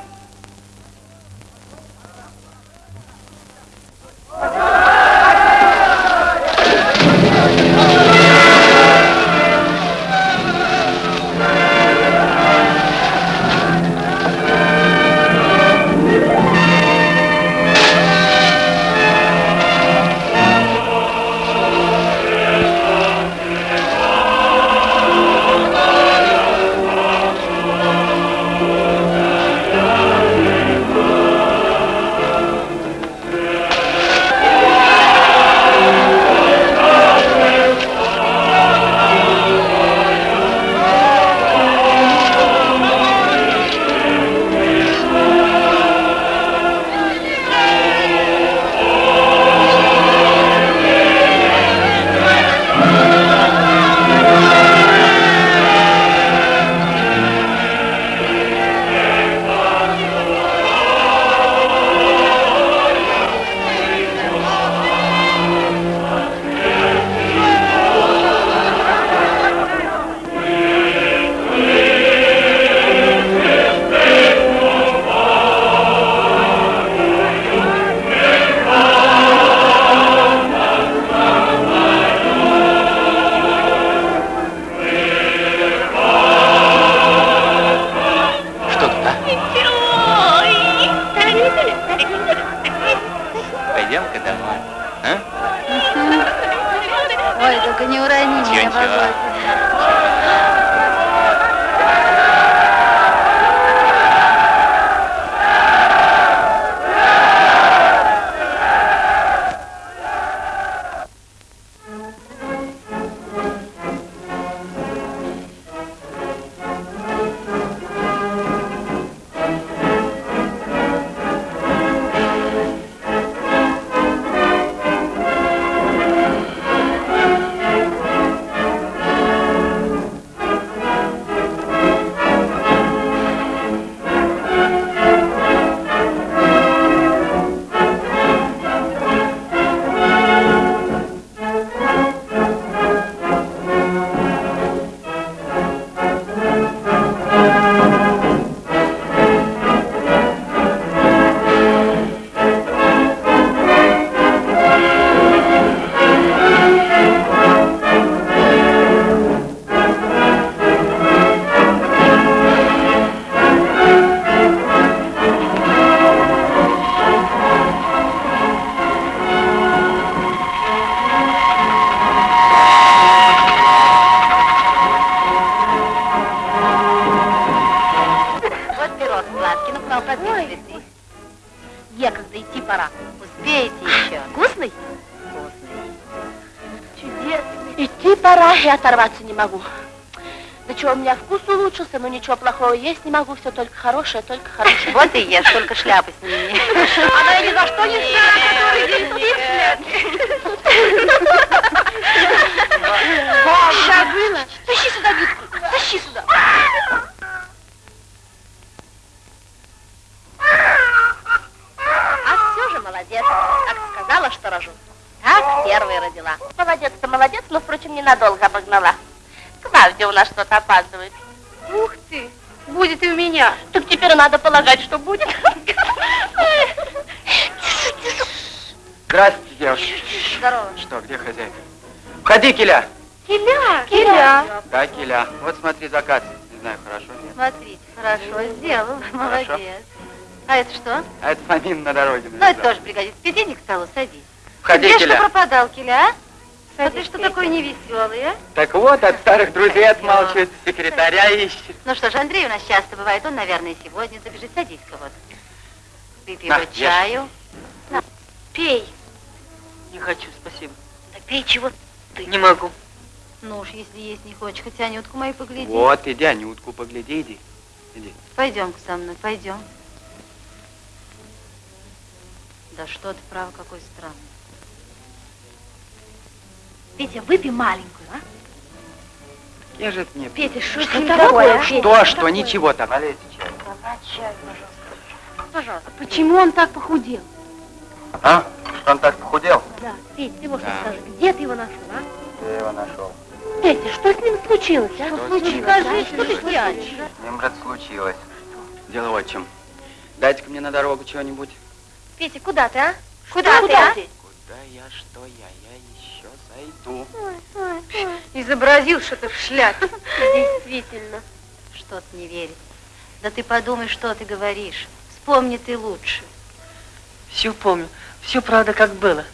Speaker 2: Могу. Да чего, у меня вкус улучшился, но ничего плохого есть не могу, все только хорошее, только хорошее.
Speaker 7: Вот и ешь, только шляпу сними.
Speaker 2: Она я ни за что не знаю, который день Забыла. Тащи сюда Витку, тащи сюда.
Speaker 7: А все же молодец. Как сказала, что рожу. Так первый
Speaker 2: была. Молодец-то молодец, но, впрочем, ненадолго. У нас что-то опаздывает.
Speaker 14: Ух ты, будет и у меня.
Speaker 2: Так теперь надо полагать, что будет.
Speaker 8: Здравствуйте, девушки.
Speaker 2: Здорово.
Speaker 8: Что, где хозяйка? Входи, Киля.
Speaker 14: Киля, Киля.
Speaker 8: Да, Киля. Вот смотри, заказ. Не знаю, хорошо нет.
Speaker 7: Смотрите, хорошо сделал,
Speaker 8: Хорошо.
Speaker 7: молодец. А это что?
Speaker 8: А это Фомин на дороге.
Speaker 7: Ну, это тоже пригодится. Иди к столу, садись.
Speaker 8: Входи,
Speaker 7: Где
Speaker 8: Киля.
Speaker 7: что пропадал, Киля, а?
Speaker 14: Садись,
Speaker 7: Смотри, что такой невеселый, а?
Speaker 8: Так вот, от старых друзей отмалчивает, секретаря ищет.
Speaker 7: Ну что ж, Андрей у нас часто бывает, он, наверное, сегодня забежит. Садись-ка вот. Выпей
Speaker 8: На, ешь.
Speaker 7: чаю. На, пей.
Speaker 24: Не хочу, спасибо.
Speaker 7: Да пей чего ты.
Speaker 24: Не могу.
Speaker 7: Ну уж, если есть не хочешь, хоть Анютку мою погляди.
Speaker 8: Вот, иди, Анютку, погляди, иди. Иди.
Speaker 7: Пойдем-ка со мной, пойдем. Да что ты, право, какой странный.
Speaker 14: Петя, выпей маленькую, а?
Speaker 8: Я же это не...
Speaker 14: Петя, что
Speaker 7: Что такое,
Speaker 14: такое?
Speaker 7: а?
Speaker 14: Петя,
Speaker 8: Что, что,
Speaker 14: такое?
Speaker 8: ничего там.
Speaker 7: чай, пожалуйста.
Speaker 14: Пожалуйста. Почему он так похудел?
Speaker 8: А? Что он так похудел?
Speaker 14: Да, Петя, ты вот что
Speaker 8: Да.
Speaker 14: скажи, где ты его нашел, а?
Speaker 8: Я его нашел.
Speaker 14: Петя, что с ним случилось, а?
Speaker 8: Что
Speaker 14: случилось?
Speaker 8: случилось?
Speaker 14: Скажи, что ты тянешь?
Speaker 8: С ним же случилось. Дело вот в чем. Дайте-ка мне на дорогу чего-нибудь.
Speaker 14: Петя, куда ты, а?
Speaker 7: Куда ты, а?
Speaker 8: Куда я, что я? Я еще зайду.
Speaker 14: Изобразил что-то в шляпе. Действительно.
Speaker 7: Что ты не верит? Да ты подумай, что ты говоришь. Вспомни ты лучше.
Speaker 24: Все помню. Все правда, как было.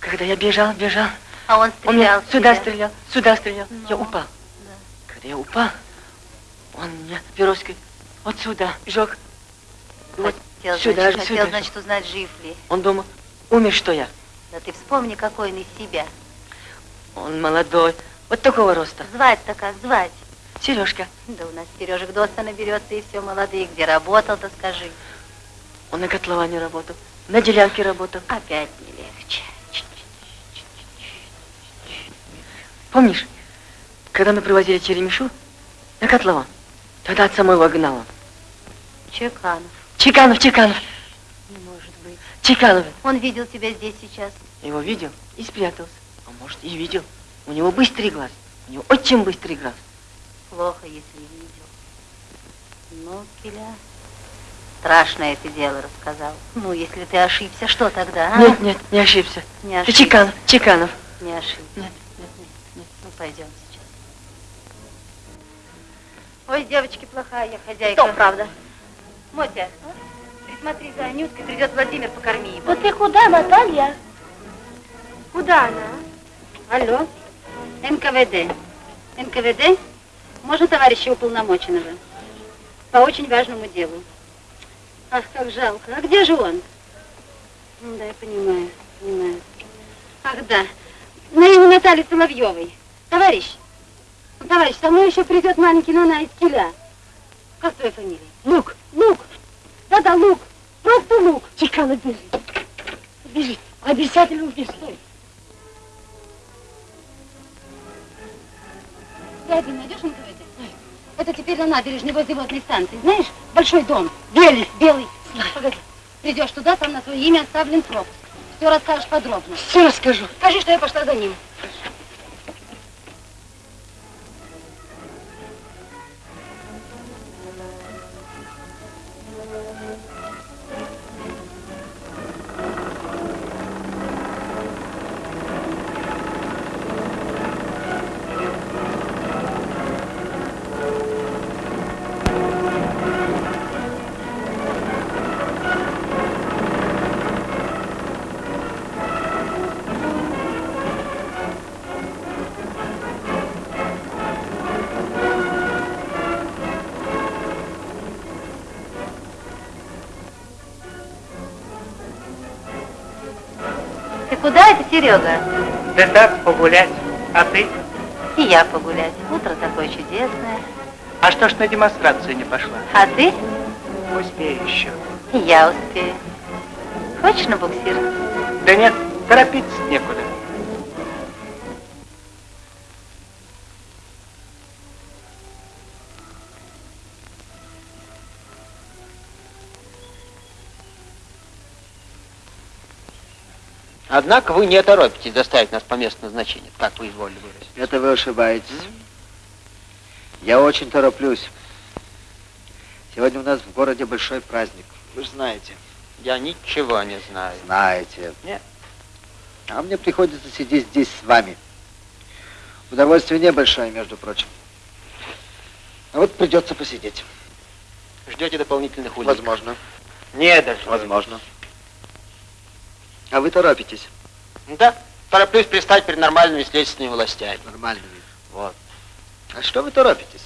Speaker 24: Когда я бежал, бежал,
Speaker 7: А он
Speaker 24: он
Speaker 7: стрелял в
Speaker 24: сюда
Speaker 7: тебя.
Speaker 24: стрелял, сюда стрелял. Я
Speaker 7: Ну,
Speaker 24: упал.
Speaker 7: да.
Speaker 24: Когда я упал, он меня пироской вот сюда жег. Вот
Speaker 7: Хотел,
Speaker 24: сюда
Speaker 7: значит,
Speaker 24: же,
Speaker 7: хотел,
Speaker 24: сюда.
Speaker 7: значит, узнать, жив ли.
Speaker 24: Он думал, умер, что я.
Speaker 7: Да ты вспомни, какой он из себя.
Speaker 24: Он молодой, вот такого роста.
Speaker 7: Звать-то как звать?
Speaker 24: Сережка,
Speaker 7: Да у нас Сережек доста наберется, и все молодые. Где работал-то, скажи.
Speaker 24: он на котловане работал, на делянке работал.
Speaker 7: Опять не легче.
Speaker 24: Помнишь, когда мы привозили черемишу на котлован? Тогда отца моего гнала.
Speaker 7: Чеканов.
Speaker 24: Чеканов, Чеканов,
Speaker 7: Не может быть.
Speaker 24: Чеканов.
Speaker 7: Он видел тебя здесь сейчас.
Speaker 24: Его видел и спрятался. А может, и видел. У него быстрый глаз. У него очень быстрый глаз.
Speaker 7: Плохо, если видел. Ну, Киля, страшное ты дело рассказал. Ну, если ты ошибся, что тогда, а?
Speaker 24: Нет, нет, не ошибся.
Speaker 7: Не
Speaker 24: Ты
Speaker 7: ошибся.
Speaker 24: Чеканов, Чеканов.
Speaker 7: Не ошибся.
Speaker 24: Нет, нет, нет, нет.
Speaker 7: Ну, пойдем сейчас. Ой, девочки, плохая я хозяйка.
Speaker 14: Что, правда?
Speaker 7: Мотя, присмотри за Анюткой, придет Владимир, покорми его.
Speaker 14: Вот ты куда, Наталья? Куда она?
Speaker 7: Алло, НКВД. НКВД? Можно товарища уполномоченного? По очень важному делу. Ах, как жалко. А где же он? М, Да, я понимаю, понимаю. Ах, да. На имя Натальи Соловьевой. Товарищ, ну, товарищ, со мной еще придет маленький Нана из Киля. Как твоя фамилия?
Speaker 14: Лук.
Speaker 7: Лук. Да-да, Лук. Просто Лук.
Speaker 14: Чеканов бежит. Бежит. Обязательно убежит.
Speaker 7: Ты один найдешь НКВД? Это теперь на набережной возле водной станции. Знаешь, большой дом.
Speaker 14: Белый.
Speaker 7: Белый. Погоди. Придешь туда, там на твое имя оставлен пропуск. Все расскажешь подробно.
Speaker 14: Все расскажу.
Speaker 7: Скажи, что я пошла за ним. Куда это, Серега?
Speaker 3: Да так, погулять. А ты?
Speaker 7: И я погулять. Утро такое чудесное.
Speaker 3: А что ж на демонстрацию не пошла?
Speaker 7: А ты?
Speaker 3: Успею еще.
Speaker 7: И я успею. Хочешь на буксир?
Speaker 3: Да нет, торопиться некуда.
Speaker 12: Однако вы не торопитесь доставить нас по месту назначения, как вы изволили выразить.
Speaker 25: Это вы ошибаетесь. Я очень тороплюсь. Сегодня у нас в городе большой праздник. Вы же знаете.
Speaker 12: Я ничего не знаю.
Speaker 25: Знаете.
Speaker 12: Нет.
Speaker 25: А мне приходится сидеть здесь с вами. Удовольствие небольшое, между прочим. А вот придется посидеть.
Speaker 12: Ждете дополнительных улик?
Speaker 25: Возможно.
Speaker 12: Не даже.
Speaker 25: Возможно. А вы торопитесь?
Speaker 12: Да, тороплюсь пристать перед нормальными следственными властями.
Speaker 25: Нормальными.
Speaker 12: Вот.
Speaker 25: А что вы торопитесь?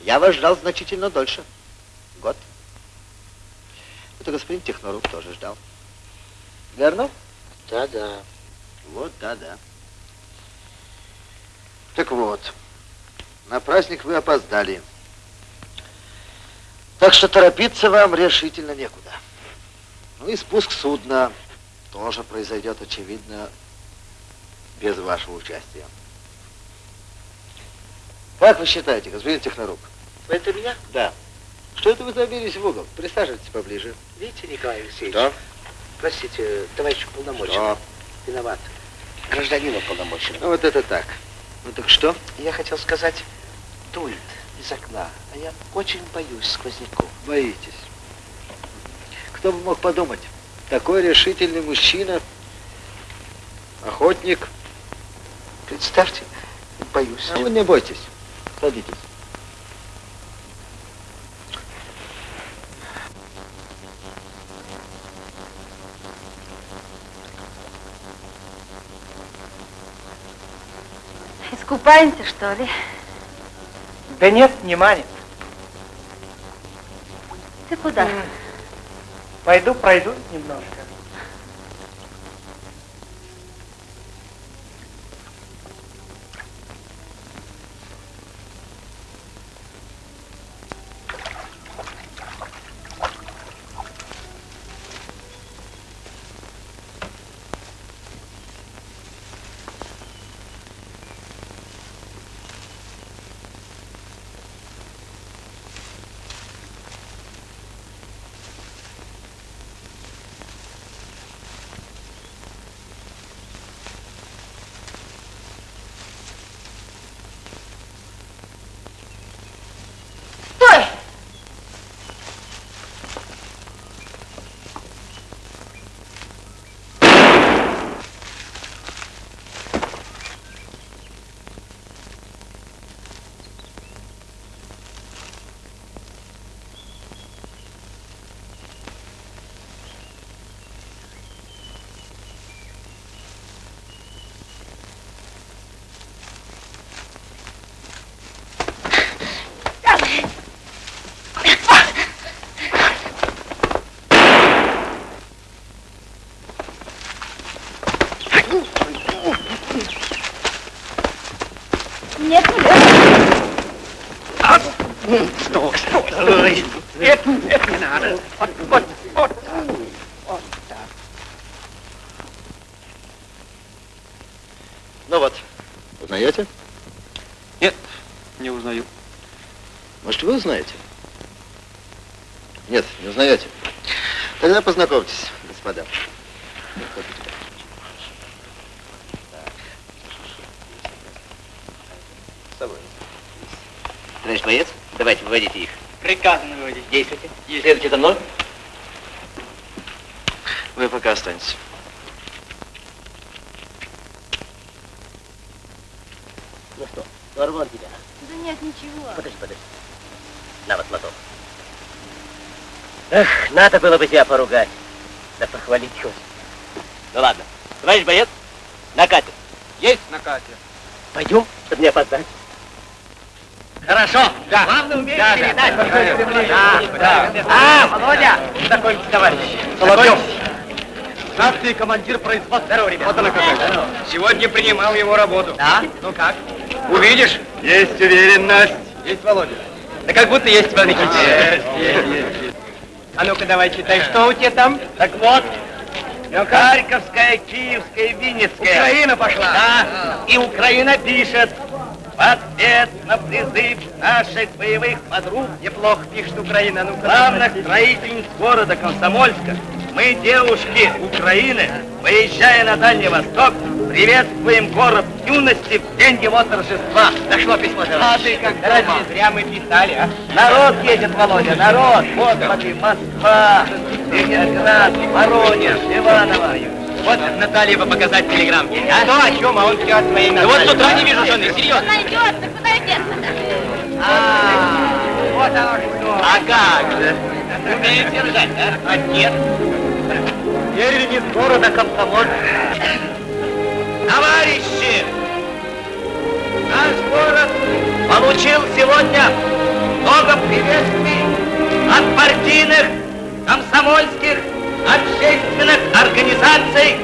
Speaker 25: Я вас ждал значительно дольше. Год. Это господин Технорук тоже ждал. Верно?
Speaker 26: Да-да.
Speaker 25: Вот, да-да. Так вот, на праздник вы опоздали. Так что торопиться вам решительно некуда. Ну и спуск судна тоже произойдет, очевидно, без вашего участия. Как вы считаете, господин Технорук?
Speaker 26: Это меня?
Speaker 25: Да. Что это вы забились в угол? Присаживайтесь поближе.
Speaker 26: Видите, Николай Алексеевич?
Speaker 25: Что?
Speaker 26: Простите, товарищ уполномоченный.
Speaker 25: Что?
Speaker 26: Виноват. Гражданин уполномоченный.
Speaker 25: Ну вот это так. Ну так что?
Speaker 26: Я хотел сказать, дует из окна, а я очень боюсь сквозняков.
Speaker 25: Боитесь. Кто бы мог подумать? Такой решительный мужчина, охотник.
Speaker 26: Представьте, боюсь.
Speaker 25: А вы не бойтесь. Садитесь.
Speaker 7: Искупаемся, что ли?
Speaker 3: Да нет, не манит.
Speaker 7: Ты куда?
Speaker 3: Пойду пройду немножко. [laughs] Yeah. Надо
Speaker 9: было бы тебя поругать. Да похвалить хоть. Ну ладно. Товарищ боец, на катер.
Speaker 12: Есть на катер.
Speaker 9: Пойдем, чтобы не опоздать.
Speaker 3: Хорошо.
Speaker 9: Да.
Speaker 3: Главное уметь
Speaker 9: Да, да,
Speaker 3: передать
Speaker 9: да, да, да, да.
Speaker 3: А, Володя, знакомьтесь, товарищ.
Speaker 6: Соловьев. Старший командир производства.
Speaker 3: Здорово, ребята.
Speaker 6: Вот она какая.
Speaker 3: Сегодня принимал его работу. Да? Ну как? Увидишь?
Speaker 6: Есть уверенность.
Speaker 3: Есть, Володя. Да как будто есть, Иван Никитич.
Speaker 6: Есть, есть, есть.
Speaker 3: А ну-ка давай читай, что у тебя там?
Speaker 9: Так вот,
Speaker 3: Ну-ка.
Speaker 9: Харьковская, Киевская, Винницкая.
Speaker 3: Украина пошла.
Speaker 9: Да, и Украина пишет. В ответ на призыв наших боевых подруг
Speaker 3: Неплохо пишет Украина. Ну,
Speaker 9: главных строительниц города Комсомольска мы, девушки Украины, выезжая на Дальний Восток, приветствуем город юности в день его торжества.
Speaker 12: Дошло письмо, товарищ.
Speaker 9: А ты как думал?
Speaker 12: зря мы писали, а?
Speaker 9: Народ едет, Володя, народ. Вот, смотри, Москва, Ленинград, Воронеж, Иваново.
Speaker 12: Вот Наталье бы показать телеграммки. А?
Speaker 9: Что, о чем? А он все о своей
Speaker 12: Да вот с утра не вижу жены, серьезно.
Speaker 7: найдется, куда деться?
Speaker 9: А, вот оно что.
Speaker 12: А как же? Умеет держать, а? Отец.
Speaker 9: Первенец города Комсомольск. Товарищи! Наш город получил сегодня много приветствий от партийных, комсомольских, общественных организаций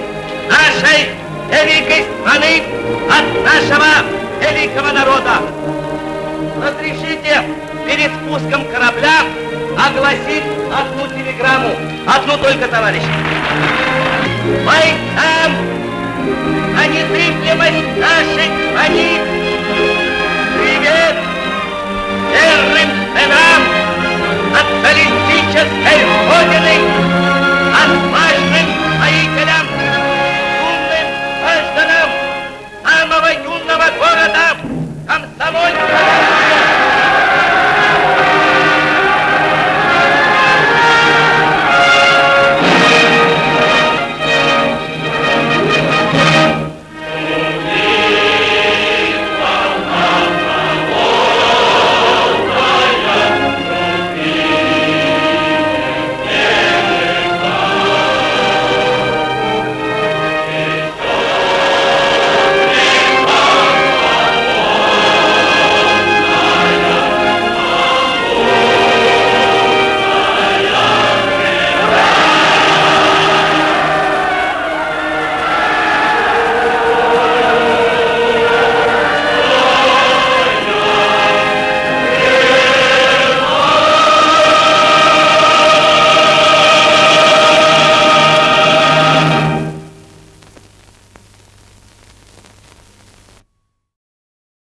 Speaker 9: нашей великой страны, от нашего великого народа. Разрешите перед спуском корабля огласить одну телеграмму. Одну только, товарищи. Бойцам на незыблемость нашей границ! Привет верным сынам социалистической Родины, отважным строителям, умным гражданам самого юного города Комсомольска!